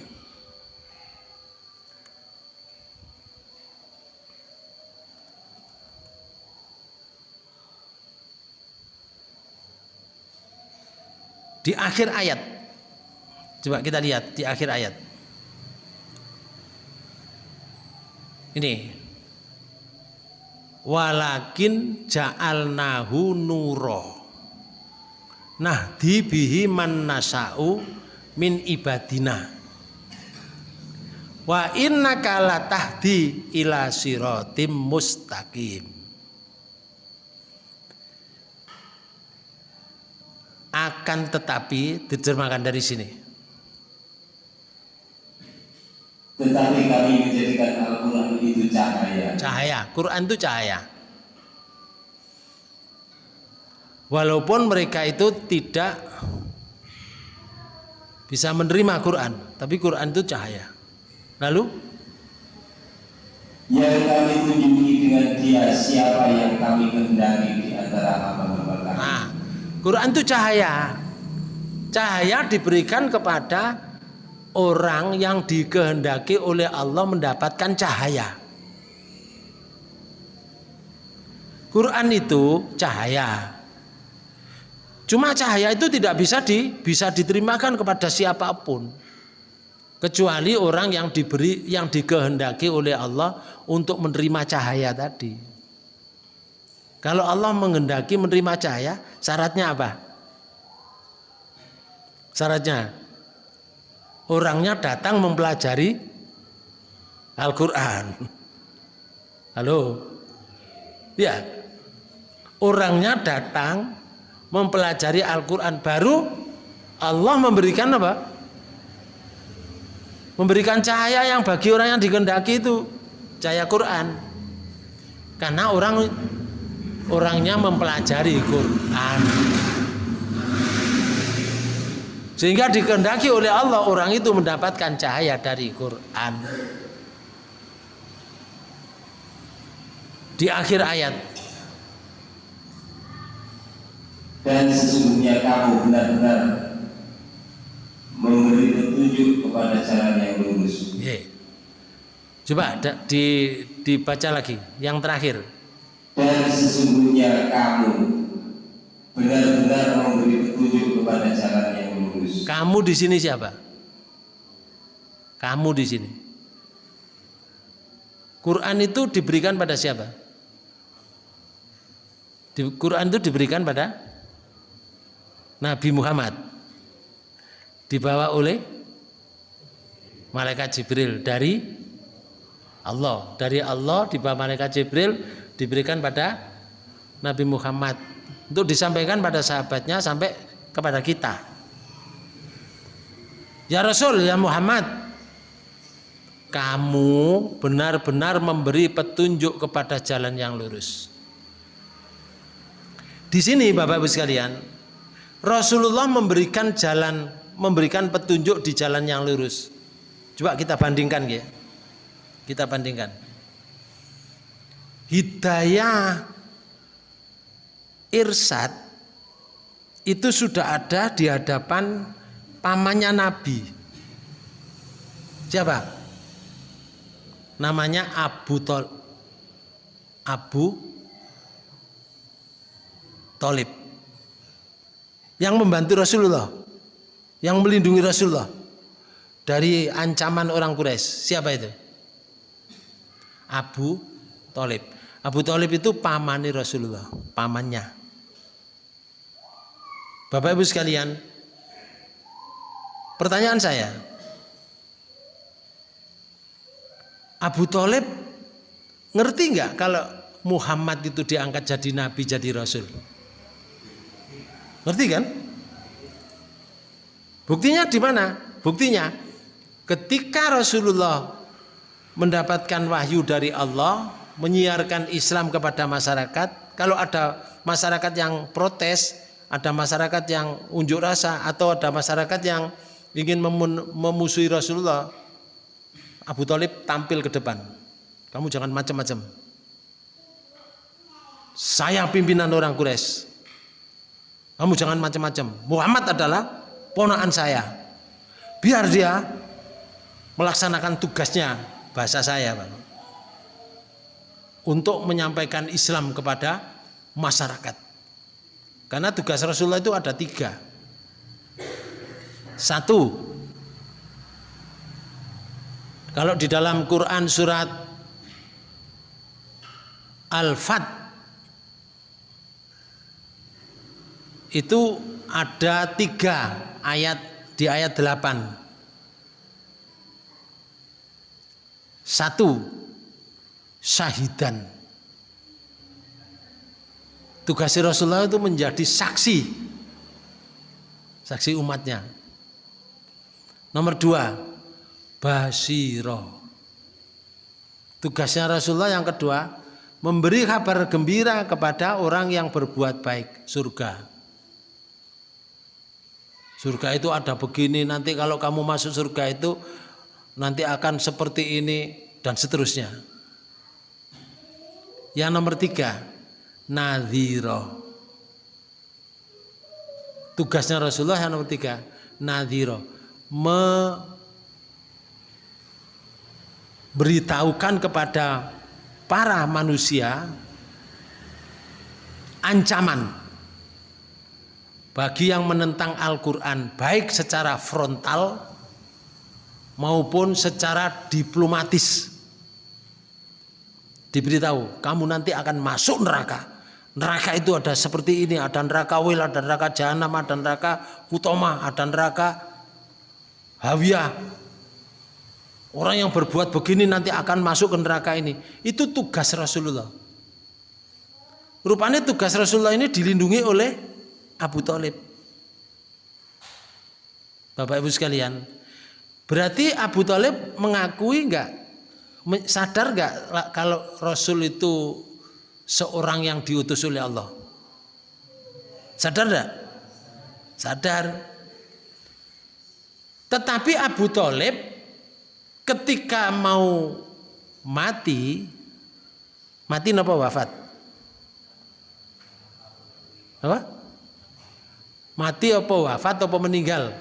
Di akhir ayat. Coba kita lihat di akhir ayat. Ini walakin ja'alnahu nuro nah dibihi man nasa'u min ibadina wa innaka latahdi ila siratim mustaqim akan tetapi diterjemahkan dari sini tetapi kami menjadikan Al-Quran itu cahaya. Cahaya, Quran itu cahaya. Walaupun mereka itu tidak bisa menerima Quran, tapi Quran itu cahaya. Lalu yang kami tunjuki dengan dia siapa yang kami kehendaki di antara hamba-hamba kami. Nah, Quran itu cahaya. Cahaya diberikan kepada orang yang dikehendaki oleh Allah mendapatkan cahaya. Quran itu cahaya. Cuma cahaya itu tidak bisa di bisa diterimakan kepada siapa pun kecuali orang yang diberi yang dikehendaki oleh Allah untuk menerima cahaya tadi. Kalau Allah menghendaki menerima cahaya, syaratnya apa? Syaratnya orangnya datang mempelajari Al-Quran. Halo? Ya, orangnya datang mempelajari Al-Quran baru Allah memberikan apa? Memberikan cahaya yang bagi orang yang dikehendaki itu cahaya Quran. Karena orang orangnya mempelajari Quran. Sehingga dikehendaki oleh Allah orang itu mendapatkan cahaya dari Quran. Di akhir ayat. Dan sesungguhnya kamu benar-benar memberi petunjuk kepada jalan yang lurus. Yeah. Coba di, dibaca lagi yang terakhir. Dan sesungguhnya kamu benar-benar memberi petunjuk kepada jalan yang lurus. Kamu di sini siapa? Kamu di sini. Quran itu diberikan pada siapa? Di Quran itu diberikan pada Nabi Muhammad. Dibawa oleh malaikat Jibril dari Allah. Dari Allah dibawa malaikat Jibril diberikan pada Nabi Muhammad untuk disampaikan pada sahabatnya sampai kepada kita. Ya Rasul, ya Muhammad, kamu benar-benar memberi petunjuk kepada jalan yang lurus. Di sini Bapak Ibu sekalian, Rasulullah memberikan jalan, memberikan petunjuk di jalan yang lurus. Coba kita bandingkan ya. Kita bandingkan. Hidayah irsyad itu sudah ada di hadapan pamannya Nabi. Siapa? Namanya Abu Tol Abu Tolib yang membantu Rasulullah yang melindungi Rasulullah dari ancaman orang Quraisy siapa itu Abu Tolib Abu Tolib itu pamani Rasulullah pamannya Bapak Ibu sekalian pertanyaan saya Abu Tolib ngerti nggak kalau Muhammad itu diangkat jadi nabi jadi rasul Ngerti kan? Buktinya di mana? Buktinya ketika Rasulullah mendapatkan wahyu dari Allah, menyiarkan Islam kepada masyarakat, kalau ada masyarakat yang protes, ada masyarakat yang unjuk rasa atau ada masyarakat yang ingin memusuhi Rasulullah, Abu Talib tampil ke depan. Kamu jangan macam-macam. Saya pimpinan orang Quraisy. Kamu jangan macam-macam. Muhammad adalah ponakan saya. Biar dia melaksanakan tugasnya bahasa saya, Pak. Untuk menyampaikan Islam kepada masyarakat. Karena tugas Rasulullah itu ada tiga. Satu, kalau di dalam Quran surat Al-Fat itu ada tiga ayat di ayat delapan. Satu, syahidan. Tugas Rasulullah itu menjadi saksi. Saksi umatnya. Nomor dua, basiro. Tugasnya Rasulullah yang kedua, memberi kabar gembira kepada orang yang berbuat baik, surga. Surga itu ada begini, nanti kalau kamu masuk surga itu nanti akan seperti ini dan seterusnya. Yang nomor tiga, nadhiro. Tugasnya Rasulullah yang nomor tiga, nadhiro. Memberitahukan kepada para manusia ancaman bagi yang menentang Al-Quran baik secara frontal maupun secara diplomatis diberitahu kamu nanti akan masuk neraka. Neraka itu ada seperti ini ada neraka wil ada neraka jahanam ada neraka utama ada neraka hawiyah. Orang yang berbuat begini nanti akan masuk ke neraka ini. Itu tugas Rasulullah. Rupanya tugas Rasulullah ini dilindungi oleh Abu Talib. Bapak Ibu sekalian, berarti Abu Talib mengakui enggak, sadar enggak kalau Rasul itu seorang yang diutus oleh Allah? Sadar enggak? Sadar. Tetapi Abu Talib ketika mau mati, mati apa wafat? Apa? Mati apa wafat apa meninggal?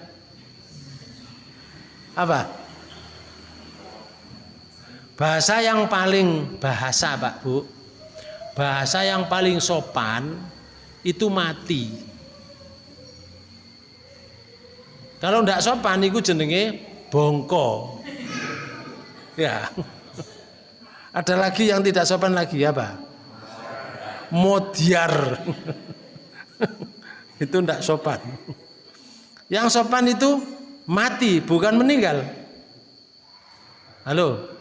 Apa? Bahasa yang paling bahasa Pak Bu. Bahasa yang paling sopan itu mati. Kalau tidak sopan itu jenenge bongko. Ya. Ada lagi yang tidak sopan lagi apa? Modiar. [LAUGHS] itu tidak sopan yang sopan itu mati bukan meninggal halo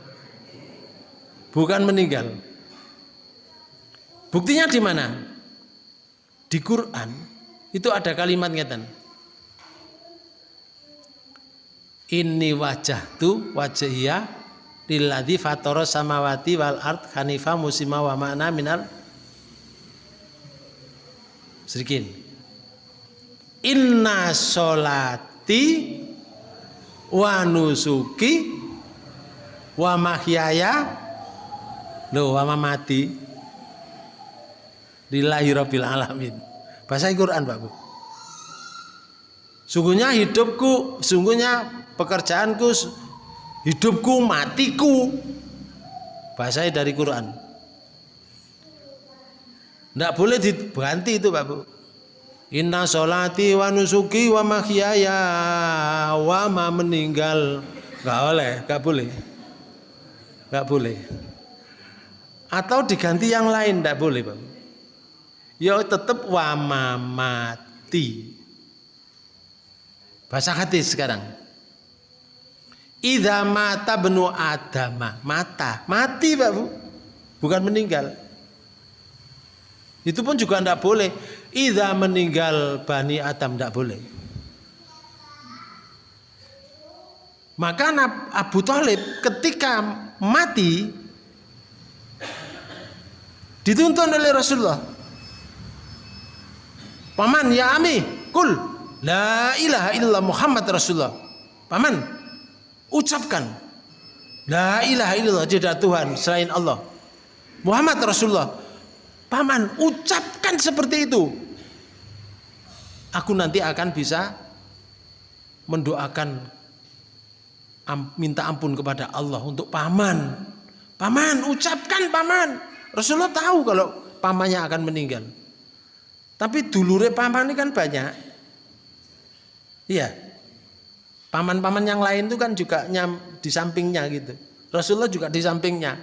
bukan meninggal. Buktinya di mana? Di Quran itu ada kalimat ngeten. Ini wajah tu wajahia lilladzi fatara samawati wal ard hanifah musima wa ma'na minal Sedikit. Inna solati wa nusuki wa mahyaya lo wa mamati lillahi rabbil alamin. Bahasa Quran, Pak Bu. Sungguhnya hidupku, sungguhnya pekerjaanku, hidupku, matiku. Bahasanya dari Quran. Tidak boleh diganti itu Pak Bu. Inna solati wa nusuki wa mahyaya wa ma meninggal. Gak boleh, gak boleh. Gak boleh. Atau diganti yang lain, tidak boleh Pak. Ya tetap wa ma mati. Bahasa hadis sekarang. Idza mata benu adama, mata, mati Pak Bu. Bukan meninggal. Itu pun juga tidak boleh. Idza meninggal Bani Adam tidak boleh. Maka Abu Talib ketika mati dituntun oleh Rasulullah. Paman ya ami, kul la ilaha illallah Muhammad Rasulullah. Paman, ucapkan la ilaha illallah tidak Tuhan selain Allah. Muhammad Rasulullah. Paman, ucapkan seperti itu. Aku nanti akan bisa mendoakan minta ampun kepada Allah untuk paman. Paman, ucapkan paman. Rasulullah tahu kalau pamannya akan meninggal. Tapi dulure paman ini kan banyak. Iya. Paman-paman yang lain itu kan juga nyam di sampingnya gitu. Rasulullah juga di sampingnya.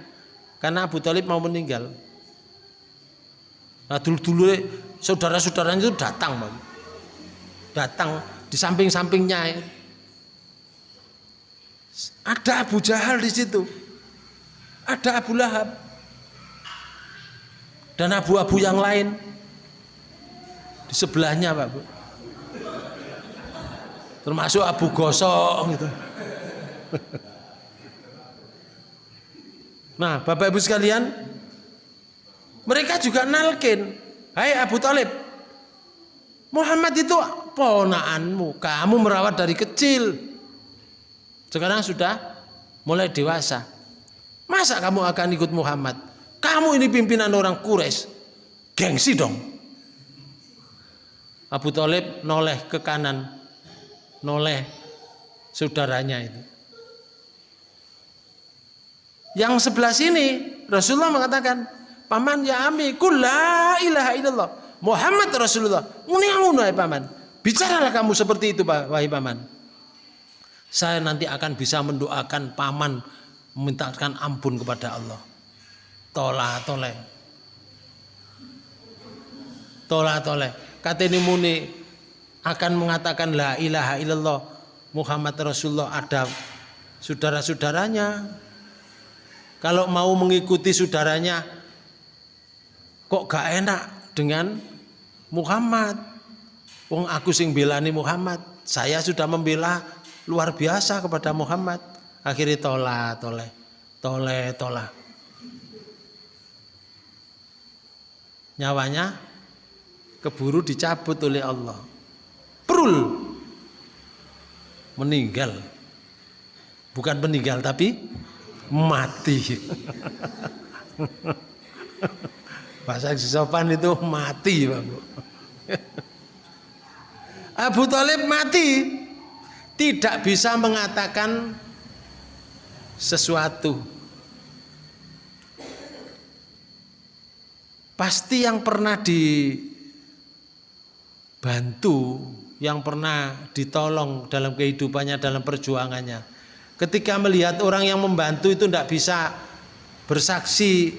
Karena Abu Talib mau meninggal. Nah dulu-dulu saudara-saudaranya itu datang, Bang. Datang di samping-sampingnya. Ada Abu Jahal di situ. Ada Abu Lahab. Dan abu-abu yang lain di sebelahnya, Pak Bu. Termasuk Abu Gosok gitu. Nah, Bapak Ibu sekalian, mereka juga nalkin, "Hai Abu Talib, Muhammad itu ponaanmu, kamu merawat dari kecil. Sekarang sudah mulai dewasa. Masa kamu akan ikut Muhammad? Kamu ini pimpinan orang Quraisy. Gengsi dong." Abu Talib noleh ke kanan, noleh saudaranya itu. Yang sebelah sini Rasulullah mengatakan, "Paman ya ami, kul la ilaha illallah. Muhammad Rasulullah." Muni paman. Bicaralah kamu seperti itu, wahai paman. Saya nanti akan bisa mendoakan paman memintakan ampun kepada Allah. Tola tole. Tola tole. Kata ini muni akan mengatakan la ilaha illallah Muhammad Rasulullah ada saudara-saudaranya kalau mau mengikuti saudaranya kok gak enak dengan Muhammad wong aku sing belani Muhammad saya sudah membela luar biasa kepada Muhammad akhirnya tola tole tole tola nyawanya keburu dicabut oleh Allah perul meninggal bukan meninggal tapi mati. [LAUGHS] Bahasa sopan itu mati, Bapak. [LAUGHS] Abu Talib mati tidak bisa mengatakan sesuatu. Pasti yang pernah dibantu, yang pernah ditolong dalam kehidupannya, dalam perjuangannya, Ketika melihat orang yang membantu itu tidak bisa bersaksi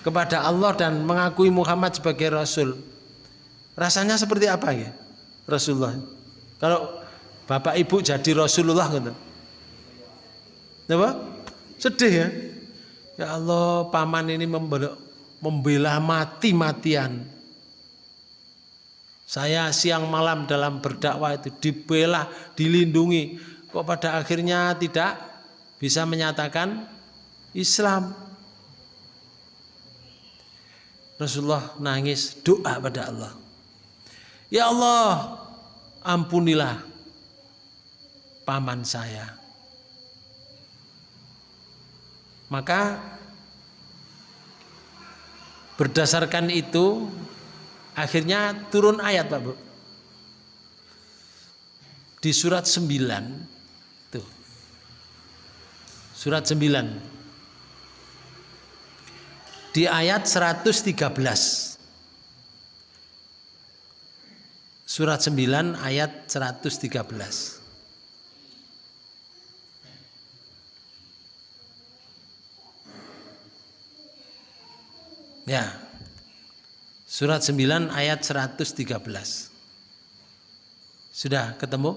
kepada Allah dan mengakui Muhammad sebagai Rasul. Rasanya seperti apa ya Rasulullah? Kalau bapak ibu jadi Rasulullah gitu. Apa? Sedih ya. Ya Allah, paman ini membela mati-matian. Saya siang malam dalam berdakwah itu dibela, dilindungi kok pada akhirnya tidak bisa menyatakan Islam. Rasulullah nangis doa pada Allah. Ya Allah, ampunilah paman saya. Maka berdasarkan itu akhirnya turun ayat Pak Bu. Di surat 9 tuh. Surat 9 di ayat 113 Surat 9 ayat 113 Ya. Surat 9 ayat 113. Sudah ketemu?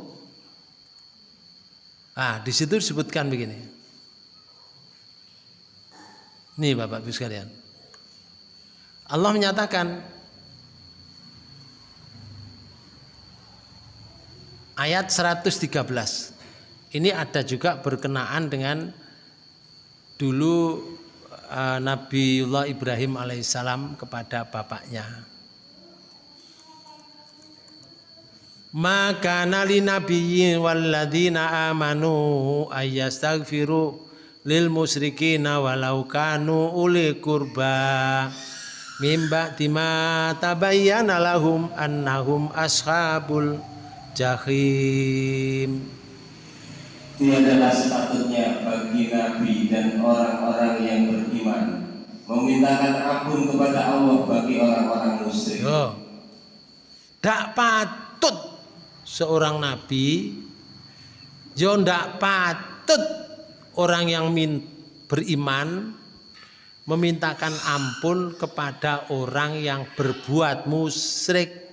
Ah, di situ disebutkan begini. Nih Bapak Ibu sekalian. Allah menyatakan ayat 113. Ini ada juga berkenaan dengan dulu uh, Nabiullah Ibrahim alaihissalam kepada bapaknya. Maka nali nabiyyin walladzina amanu ayyastaghfiru lil musyrikina walau kanu uli kurba mimba tima tabayyana lahum annahum ashabul jahim Tiadalah sepatutnya bagi Nabi dan orang-orang yang beriman memintakan ampun kepada Allah bagi orang-orang musyrik. Yo. Dak patut seorang nabi yo ndak patut orang yang min, beriman memintakan ampun kepada orang yang berbuat musyrik,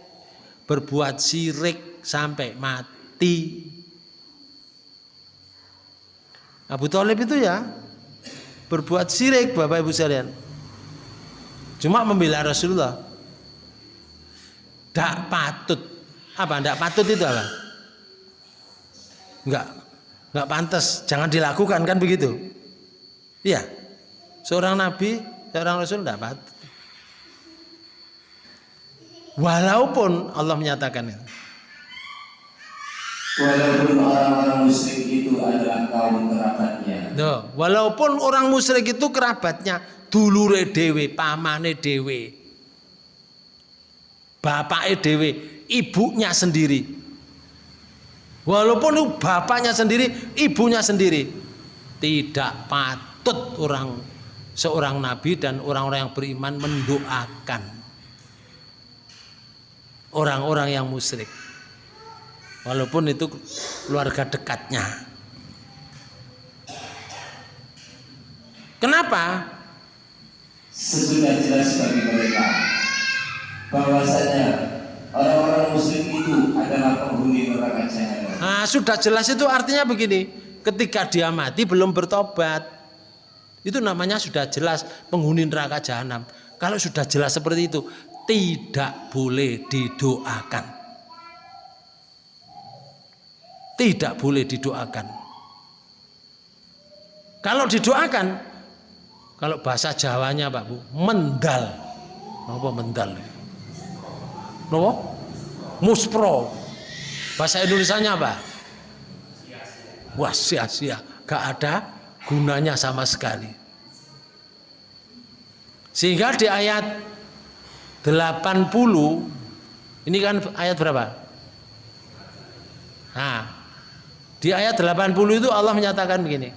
berbuat syirik sampai mati. Abu Talib itu ya berbuat syirik Bapak Ibu sekalian. Cuma membela Rasulullah. Tidak patut. Apa? Tidak patut itu apa? Enggak. Enggak pantas. Jangan dilakukan kan begitu. Iya. Seorang nabi, seorang rasul tidak patut. Walaupun Allah menyatakan itu. Walaupun orang-orang musyrik itu adalah kaum kerabatnya. Duh, walaupun orang musyrik itu kerabatnya, dulure dewe, pamane dewe, bapaknya dewe, ibunya sendiri. Walaupun bapaknya sendiri, ibunya sendiri, tidak patut orang seorang nabi dan orang-orang yang beriman mendoakan orang-orang yang musyrik walaupun itu keluarga dekatnya. Kenapa? Sesudah jelas bagi mereka bahwasanya orang-orang musyrik itu adalah penghuni neraka jahanam. Nah, sudah jelas itu artinya begini, ketika dia mati belum bertobat. Itu namanya sudah jelas penghuni neraka jahanam. Kalau sudah jelas seperti itu, tidak boleh didoakan. Tidak boleh didoakan. Kalau didoakan, kalau bahasa Jawanya Pak Bu, mendal. Apa mendal? Apa? Muspro. Bahasa Indonesianya apa? Wah sia-sia. Gak ada gunanya sama sekali. Sehingga di ayat 80 ini kan ayat berapa? Nah, di ayat 80 itu Allah menyatakan begini.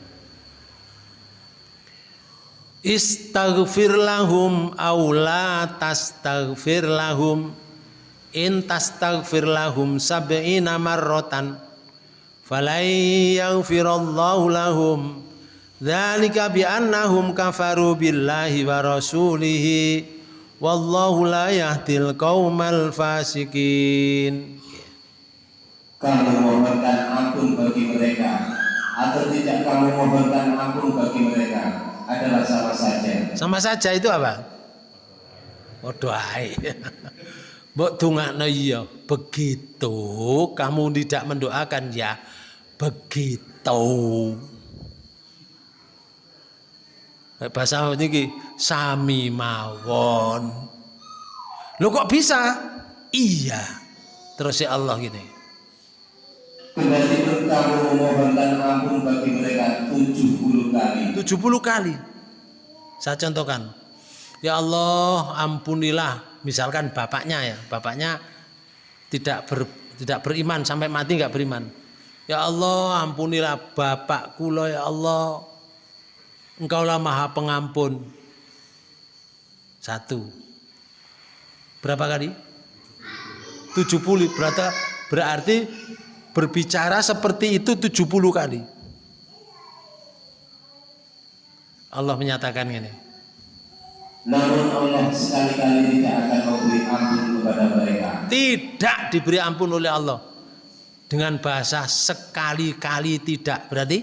Istaghfir lahum aula tastaghfir lahum. In tastaghfir lahum sab'ina marratan falai yaghfirallahu lahum. Dzalika bi annahum kafaru billahi wa rasulihi. Wallahu la yahdil qaumal fasikin Kamu mohonkan ampun bagi mereka. Atau tidak kamu mohonkan ampun bagi mereka adalah sama. Sama saja itu apa Waduh ae. Mbok dongakno iya, begitu kamu tidak mendoakan ya begitu. Bahasa niki sami mawon. Lo kok bisa? Iya. Terus ya Allah gini. Kendati kamu memohonkan ampun bagi mereka 70 kali. 70 kali. Saya contohkan. Ya Allah, ampunilah. Misalkan bapaknya ya, bapaknya tidak ber, tidak beriman sampai mati nggak beriman. Ya Allah, ampunilah bapakku loh ya Allah. Engkaulah Maha Pengampun. Satu. Berapa kali? 70 berarti berarti berbicara seperti itu 70 kali. Allah menyatakan ini. Namun Allah sekali-kali tidak akan memberi ampun kepada mereka. Tidak diberi ampun oleh Allah. Dengan bahasa sekali-kali tidak berarti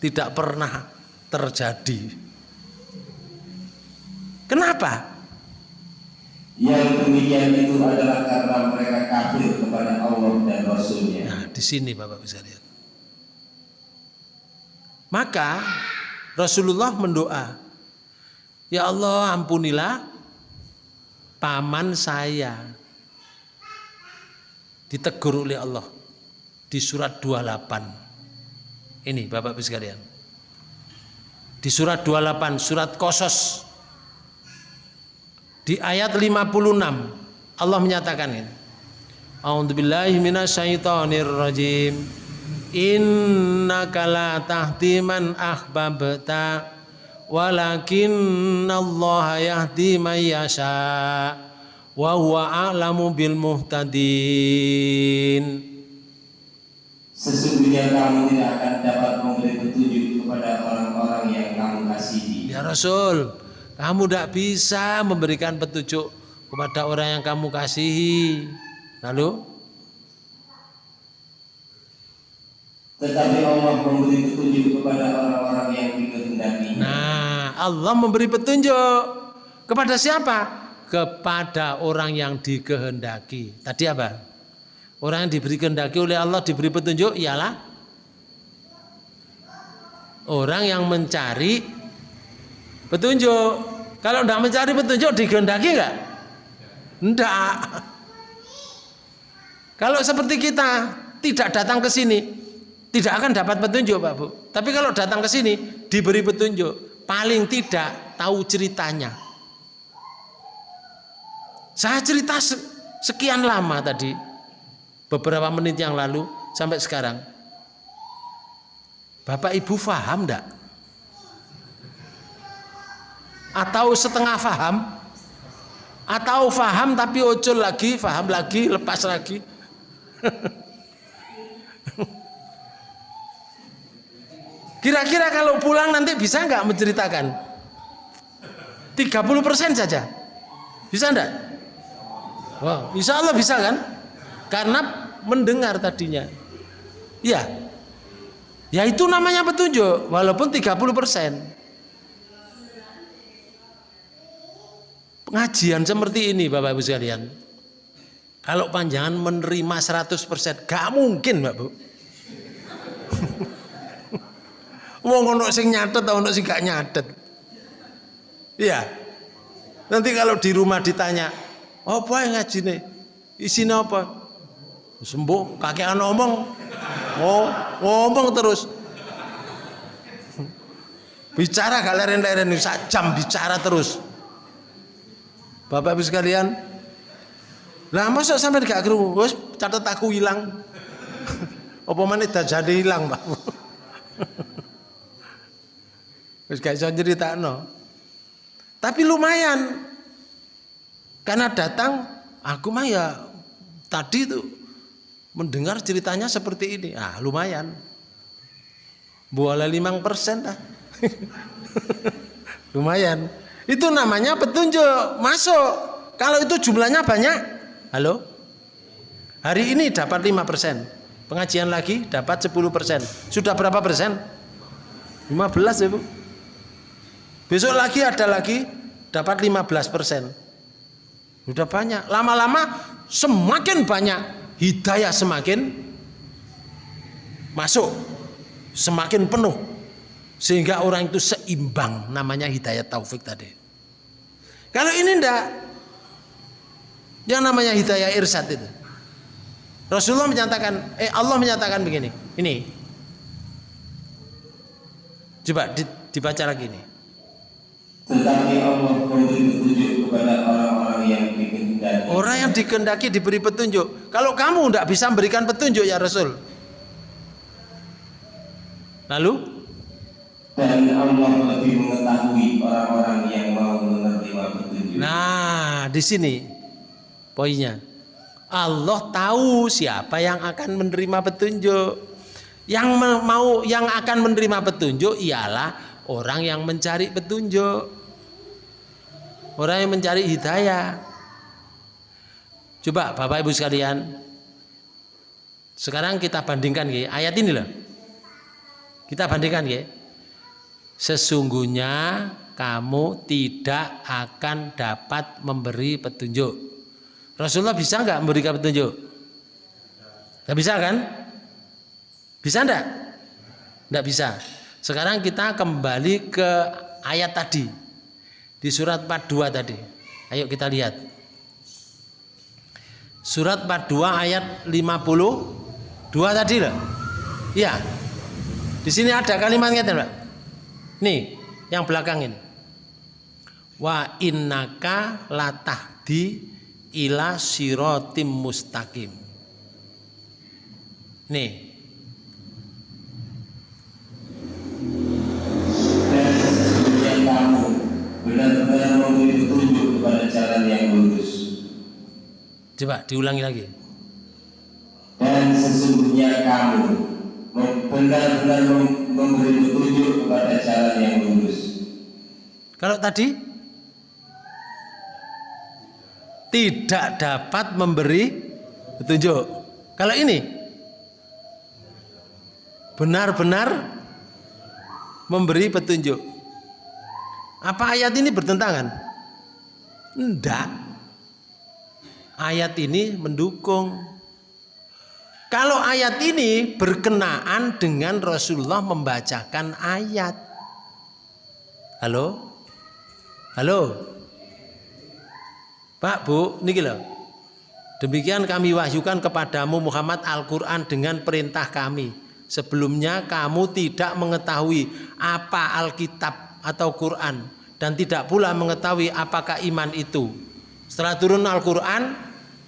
tidak pernah terjadi. Kenapa? Yang demikian itu adalah karena mereka kafir kepada Allah dan Rasulnya. Nah, di sini Bapak bisa lihat. Maka Rasulullah mendoa, Ya Allah ampunilah paman saya. Ditegur oleh Allah di surat 28. Ini Bapak Ibu sekalian. Di surat 28, surat Kosos di ayat 56 Allah menyatakan ini. A'udzubillahi minasyaitonirrajim. Innaka la tahdi man ahbabta walakinnallaha yahdi man yasha wa huwa a'lamu bil muhtadin. Sesungguhnya kamu tidak akan dapat memberi petunjuk kepada orang-orang yang kamu kasihi. Ya Rasul, kamu tidak bisa memberikan petunjuk kepada orang yang kamu kasihi. Lalu? Tetapi Allah memberi petunjuk kepada orang-orang yang dikehendaki. Nah, Allah memberi petunjuk kepada siapa? Kepada orang yang dikehendaki. Tadi apa? Orang yang diberi kehendaki oleh Allah diberi petunjuk ialah orang yang mencari Petunjuk. Kalau tidak mencari petunjuk dikehendaki enggak? Enggak. Kalau seperti kita tidak datang ke sini, tidak akan dapat petunjuk, Pak Bu. Tapi kalau datang ke sini diberi petunjuk, paling tidak tahu ceritanya. Saya cerita sekian lama tadi, beberapa menit yang lalu sampai sekarang. Bapak Ibu faham enggak? atau setengah faham atau faham tapi ojol lagi faham lagi lepas lagi [LAUGHS] kira-kira kalau pulang nanti bisa nggak menceritakan? 30% saja. Bisa enggak wow, insya Allah bisa kan? Karena mendengar tadinya. Ya ya itu namanya petunjuk walaupun 30% Pengajian seperti ini Bapak Ibu sekalian. Kalau panjangan menerima 100% gak mungkin Mbak Bu. Wong ono sing nyatet atau ono sing gak nyatet. Iya. Nanti kalau di rumah ditanya, apa yang ngaji nih? Isinya apa? Sembuh, kakek ngomong. Oh, ngomong terus. Bicara gak leren-leren, jam bicara terus. Bapak Ibu sekalian, lah masa sampai gak kru, wes catat aku hilang. [LAUGHS] Apa mana jadi hilang, Pak? [LAUGHS] Wes gak iso no. Tapi lumayan. Karena datang aku mah ya tadi tuh mendengar ceritanya seperti ini. Ah, lumayan. Boleh limang persen lah. [LAUGHS] lumayan. Itu namanya petunjuk, masuk. Kalau itu jumlahnya banyak, halo? Hari ini dapat 5%. Pengajian lagi dapat 10%. Sudah berapa persen? 15 ya Bu. Besok lagi ada lagi dapat 15 persen. Sudah banyak. Lama-lama semakin banyak hidayah semakin masuk. Semakin penuh. Sehingga orang itu seimbang namanya hidayah taufik tadi. Kalau ini ndak Yang namanya hidayah irsad itu. Rasulullah menyatakan, eh Allah menyatakan begini. Ini. Coba dibaca lagi nih. Tetapi Allah memberi petunjuk kepada orang-orang yang dikehendaki. Orang yang dikehendaki diberi petunjuk. Kalau kamu tidak bisa memberikan petunjuk ya Rasul. Lalu? Dan Allah lebih mengetahui orang-orang yang mau menerima petunjuk. Nah, di sini poinnya. Allah tahu siapa yang akan menerima petunjuk. Yang mau yang akan menerima petunjuk ialah orang yang mencari petunjuk. Orang yang mencari hidayah. Coba Bapak Ibu sekalian. Sekarang kita bandingkan ya, ayat ini loh. Kita bandingkan ya. Sesungguhnya kamu tidak akan dapat memberi petunjuk. Rasulullah bisa nggak memberikan petunjuk? Nggak bisa kan? Bisa enggak? Enggak bisa. Sekarang kita kembali ke ayat tadi. Di surat 42 tadi. Ayo kita lihat. Surat 42 ayat 52 tadi loh. Iya. Di sini ada kalimatnya Mbak. Nih, yang belakang ini. Wa innaka latahdi ila sirotim mustaqim. Nih. Dan sesungguhnya kamu benar-benar memberi petunjuk kepada jalan yang lurus. Coba diulangi lagi. Dan sesungguhnya kamu benar-benar memberi petunjuk kepada jalan yang lurus. Kalau tadi tidak dapat memberi petunjuk. Kalau ini benar-benar memberi petunjuk. Apa ayat ini bertentangan? Enggak. Ayat ini mendukung. Kalau ayat ini berkenaan dengan Rasulullah membacakan ayat. Halo? Halo? Pak, Bu, ini loh. Demikian kami wahyukan kepadamu Muhammad Al-Quran dengan perintah kami. Sebelumnya kamu tidak mengetahui apa Alkitab atau Quran dan tidak pula mengetahui apakah iman itu. Setelah turun Al-Quran,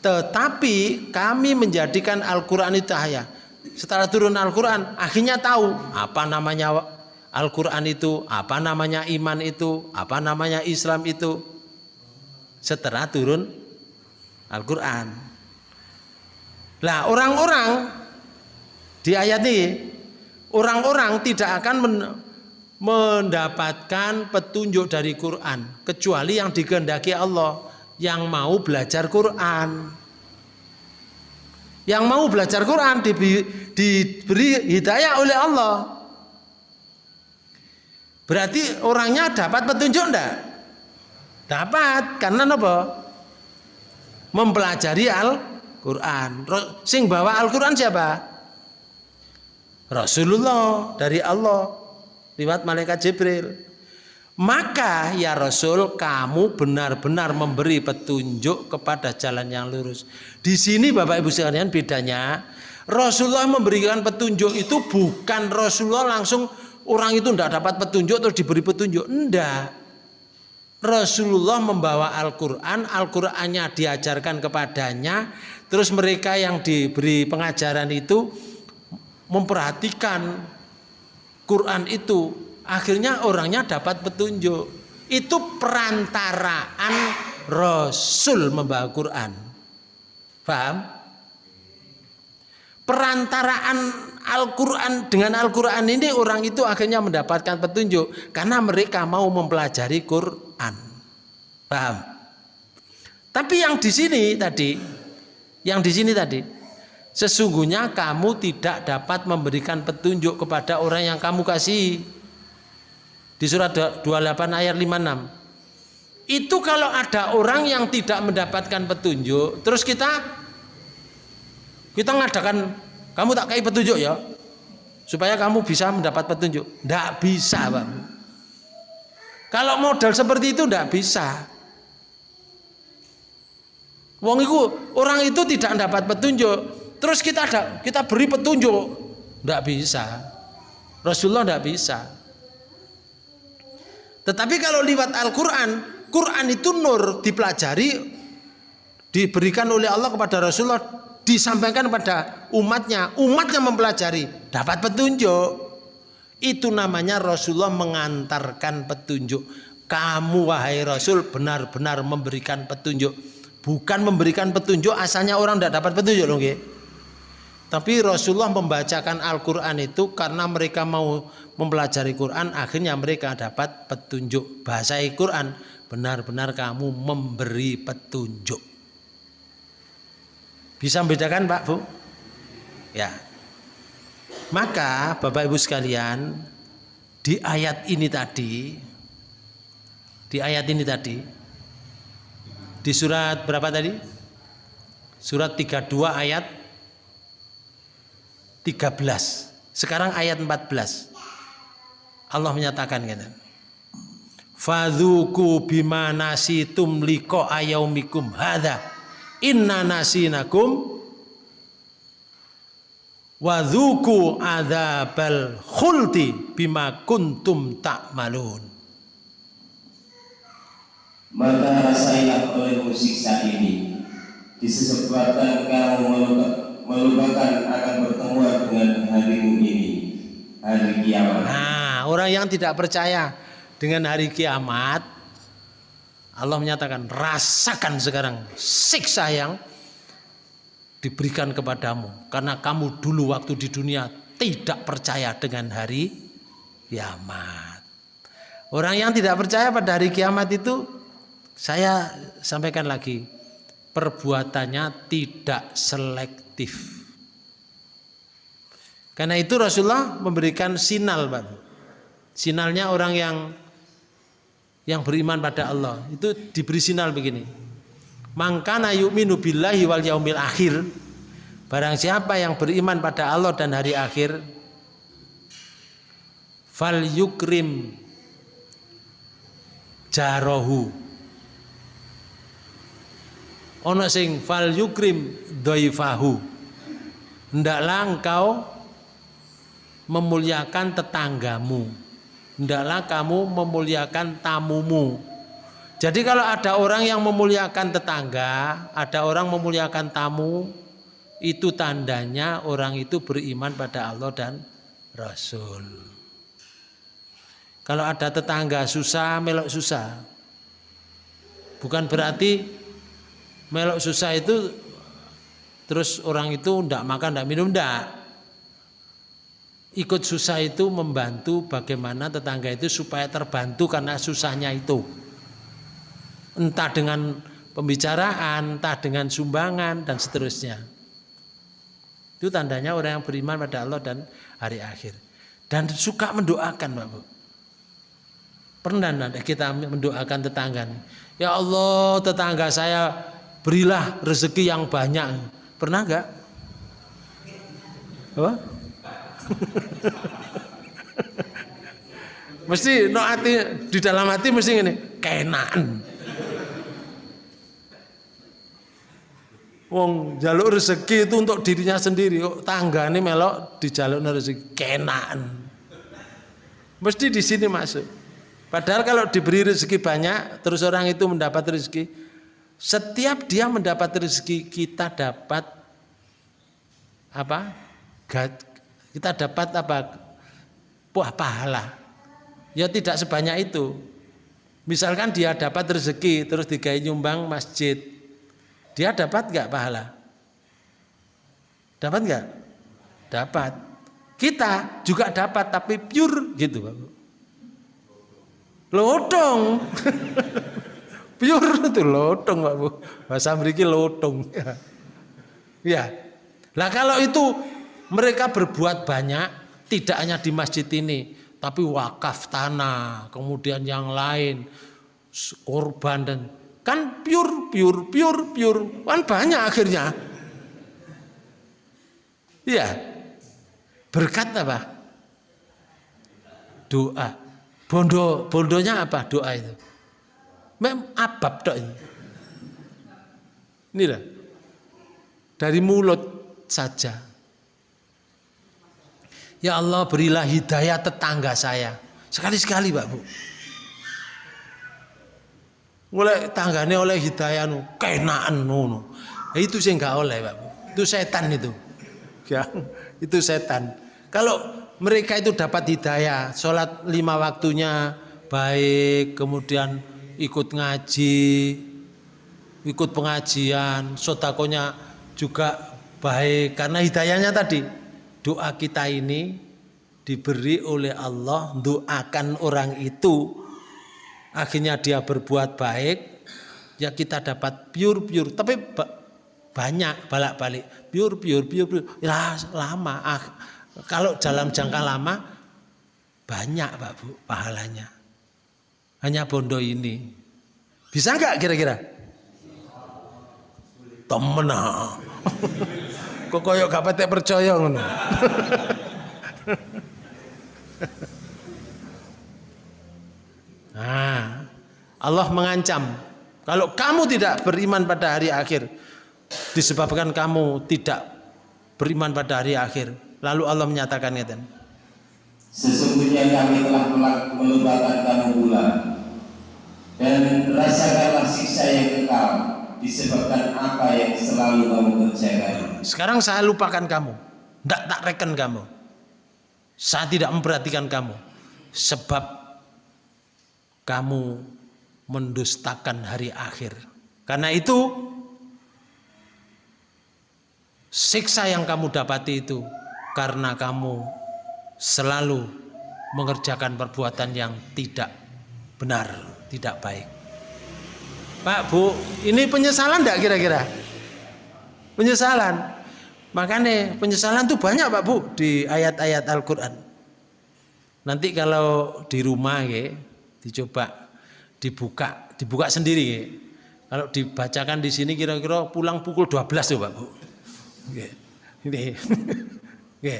tetapi kami menjadikan Al-Quran itu cahaya. Setelah turun Al-Quran, akhirnya tahu apa namanya Al-Quran itu, apa namanya iman itu, apa namanya Islam itu. Setelah turun Al-Quran. Nah orang-orang di ayat ini, orang-orang tidak akan mendapatkan petunjuk dari Quran kecuali yang dikehendaki Allah yang mau belajar Quran yang mau belajar Quran diberi, diberi hidayah oleh Allah berarti orangnya dapat petunjuk enggak? dapat karena apa? mempelajari Al-Quran sing bawa Al-Quran siapa? Rasulullah dari Allah lewat malaikat Jibril. Maka ya Rasul kamu benar-benar memberi petunjuk kepada jalan yang lurus. Di sini Bapak Ibu sekalian bedanya Rasulullah memberikan petunjuk itu bukan Rasulullah langsung orang itu tidak dapat petunjuk terus diberi petunjuk. Enggak. Rasulullah membawa Al-Quran, Al-Qurannya diajarkan kepadanya, terus mereka yang diberi pengajaran itu memperhatikan Quran itu akhirnya orangnya dapat petunjuk. Itu perantaraan Rasul membawa Quran. Paham? Perantaraan Al-Quran dengan Al-Quran ini orang itu akhirnya mendapatkan petunjuk. Karena mereka mau mempelajari Quran. Paham? Tapi yang di sini tadi yang di sini tadi Sesungguhnya kamu tidak dapat memberikan petunjuk kepada orang yang kamu kasih. Di surat 28 ayat 56. Itu kalau ada orang yang tidak mendapatkan petunjuk, terus kita kita ngadakan kamu tak kayak petunjuk ya. Supaya kamu bisa mendapat petunjuk. Tidak bisa, Bang. Kalau modal seperti itu tidak bisa. Wong itu orang itu tidak dapat petunjuk, terus kita ada kita beri petunjuk, tidak bisa. Rasulullah tidak bisa. Tetapi kalau lewat Al-Quran, Quran itu nur dipelajari, diberikan oleh Allah kepada Rasulullah, disampaikan kepada umatnya, umatnya mempelajari, dapat petunjuk. Itu namanya Rasulullah mengantarkan petunjuk. Kamu wahai Rasul benar-benar memberikan petunjuk. Bukan memberikan petunjuk asalnya orang tidak dapat petunjuk loh, Tapi Rasulullah membacakan Al-Quran itu karena mereka mau mempelajari Quran, akhirnya mereka dapat petunjuk. Bahasa Al-Quran, benar-benar kamu memberi petunjuk. Bisa membedakan Pak Bu? Ya. Maka Bapak Ibu sekalian, di ayat ini tadi, di ayat ini tadi, di surat berapa tadi? Surat 32 ayat 13. Sekarang ayat 14. Allah menyatakan gitu. Fadhuku bima nasitum liko ayaumikum hadha inna nasinakum wadhuku adzabal khulti bima kuntum ta'malun maka rasailah olehmu siksa ini disebabkan kamu melupakan akan pertemuan dengan harimu ini hari kiamat nah orang yang tidak percaya dengan hari kiamat Allah menyatakan rasakan sekarang siksa yang diberikan kepadamu karena kamu dulu waktu di dunia tidak percaya dengan hari kiamat. Orang yang tidak percaya pada hari kiamat itu saya sampaikan lagi perbuatannya tidak selektif. Karena itu Rasulullah memberikan sinal, Pak. Sinalnya orang yang yang beriman pada Allah itu diberi sinyal begini mangkana yu'minu billahi wal yaumil akhir barang siapa yang beriman pada Allah dan hari akhir fal yukrim jarohu ono sing fal yukrim doifahu hendaklah engkau memuliakan tetanggamu hendaklah kamu memuliakan tamumu. Jadi kalau ada orang yang memuliakan tetangga, ada orang memuliakan tamu, itu tandanya orang itu beriman pada Allah dan Rasul. Kalau ada tetangga susah, melok susah. Bukan berarti melok susah itu terus orang itu tidak makan, tidak minum, tidak ikut susah itu membantu bagaimana tetangga itu supaya terbantu karena susahnya itu. Entah dengan pembicaraan entah dengan sumbangan dan seterusnya. Itu tandanya orang yang beriman pada Allah dan hari akhir. Dan suka mendoakan Bapak pernah nanti kita mendoakan tetangga ya Allah tetangga saya berilah rezeki yang banyak. Pernah enggak apa? [LAUGHS] Mesti no hati di dalam hati mesti ini kenaan Wong jaluk rezeki itu untuk dirinya sendiri. Kok tangga ini melok di jaluk rezeki? Kenaan mesti di sini masuk padahal kalau diberi rezeki banyak terus orang itu mendapat rezeki setiap dia mendapat rezeki kita dapat apa? Kita dapat apa? Buah pahala. Ya tidak sebanyak itu. Misalkan dia dapat rezeki terus digai nyumbang masjid. Dia dapat nggak pahala? Dapat nggak? Dapat. Kita juga dapat tapi pure gitu Bapak lotong [LAUGHS] pure itu lotong Pak Bu bahasa mereka lotong ya lah kalau itu mereka berbuat banyak tidak hanya di masjid ini, tapi wakaf tanah, kemudian yang lain, korban dan kan pure, pure, pure, pure, kan banyak akhirnya. Iya, berkat apa? Doa. Bondo, bondonya apa doa itu? Mem abab dok ini. Inilah dari mulut saja. Ya Allah berilah hidayah tetangga saya. Sekali-sekali Pak Bu. Mulai tanggane oleh hidayah nu kenaan nu. Itu sih enggak oleh Pak Bu. Itu setan itu. Ya, itu setan. Kalau mereka itu dapat hidayah, sholat lima waktunya baik, kemudian ikut ngaji, ikut pengajian, sotakonya juga baik. Karena hidayahnya tadi, doa kita ini diberi oleh Allah, doakan orang itu, akhirnya dia berbuat baik, ya kita dapat pure-pure. Tapi banyak balak-balik, pure-pure, pure-pure, ya lama. Ah, kalau dalam jangka lama, banyak Pak Bu pahalanya. Hanya bondo ini. Bisa nggak kira-kira? temen ah. [LAUGHS] Kok koyok gak petek percaya ngono. Nah, [LAUGHS] Allah mengancam kalau kamu tidak beriman pada hari akhir disebabkan kamu tidak beriman pada hari akhir lalu Allah menyatakan itu sesungguhnya kami telah melupakan kamu pula dan rasakanlah siksa yang kekal disebabkan apa yang selalu kamu kerjakan. Sekarang saya lupakan kamu, tidak tak reken kamu. Saya tidak memperhatikan kamu, sebab kamu mendustakan hari akhir. Karena itu, siksa yang kamu dapati itu karena kamu selalu mengerjakan perbuatan yang tidak benar, tidak baik. Pak Bu, ini penyesalan enggak kira-kira? Penyesalan. Makanya penyesalan tuh banyak Pak Bu di ayat-ayat Al-Quran. Nanti kalau di rumah ya, dicoba dibuka, dibuka sendiri ya. Kalau dibacakan di sini kira-kira pulang pukul 12 tuh Pak Bu. Oke. Ini. Oke.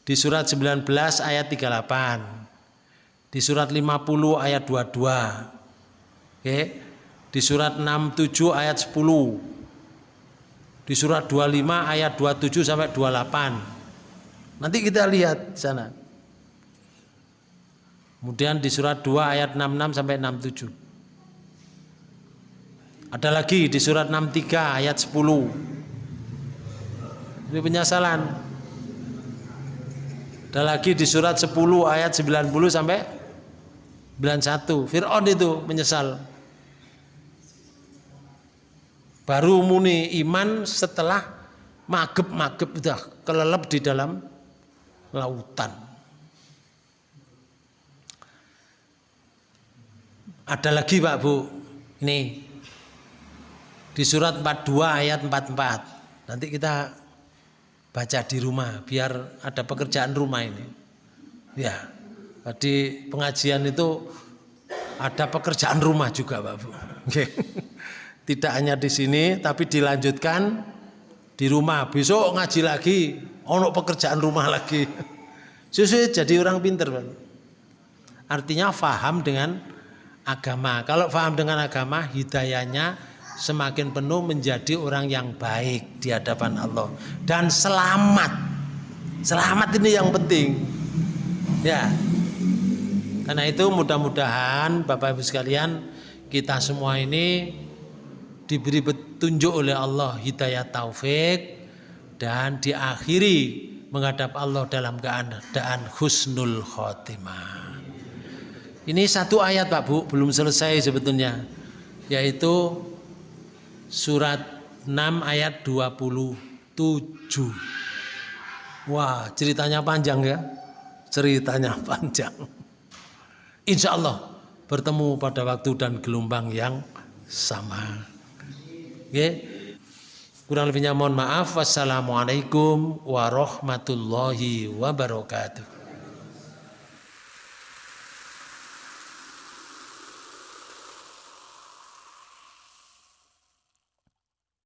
Di surat 19 ayat 38. Di surat 50 ayat 22. Oke. Di surat 67 ayat 10 di surat 25 ayat 27 sampai 28 nanti kita lihat di sana. Kemudian di surat 2 ayat 66 sampai 67 ada lagi di surat 63 ayat 10 ini penyesalan. Ada lagi di surat 10 ayat 90 sampai 91 Fir'aun itu menyesal Baru muni iman setelah magep-magep udah kelelep di dalam lautan. Ada lagi Pak Bu, nih di surat 42 ayat 44. Nanti kita baca di rumah biar ada pekerjaan rumah ini. Ya, di pengajian itu ada pekerjaan rumah juga Pak Bu. Okay. Tidak hanya di sini tapi dilanjutkan di rumah. Besok ngaji lagi, ono pekerjaan rumah lagi. [LAUGHS] Sesuai jadi orang pinter. Artinya faham dengan agama. Kalau faham dengan agama, hidayahnya semakin penuh menjadi orang yang baik di hadapan Allah dan selamat. Selamat ini yang penting. Ya. Karena itu mudah-mudahan Bapak Ibu sekalian kita semua ini diberi petunjuk oleh Allah hidayah taufik dan diakhiri menghadap Allah dalam keadaan husnul khotimah. Ini satu ayat Pak Bu, belum selesai sebetulnya. Yaitu surat 6 ayat 27. Wah, ceritanya panjang ya. Ceritanya [LAUGHS] panjang. Insya Allah bertemu pada waktu dan gelombang yang sama. Kurang lebihnya mohon maaf. Wassalamualaikum warahmatullahi wabarakatuh.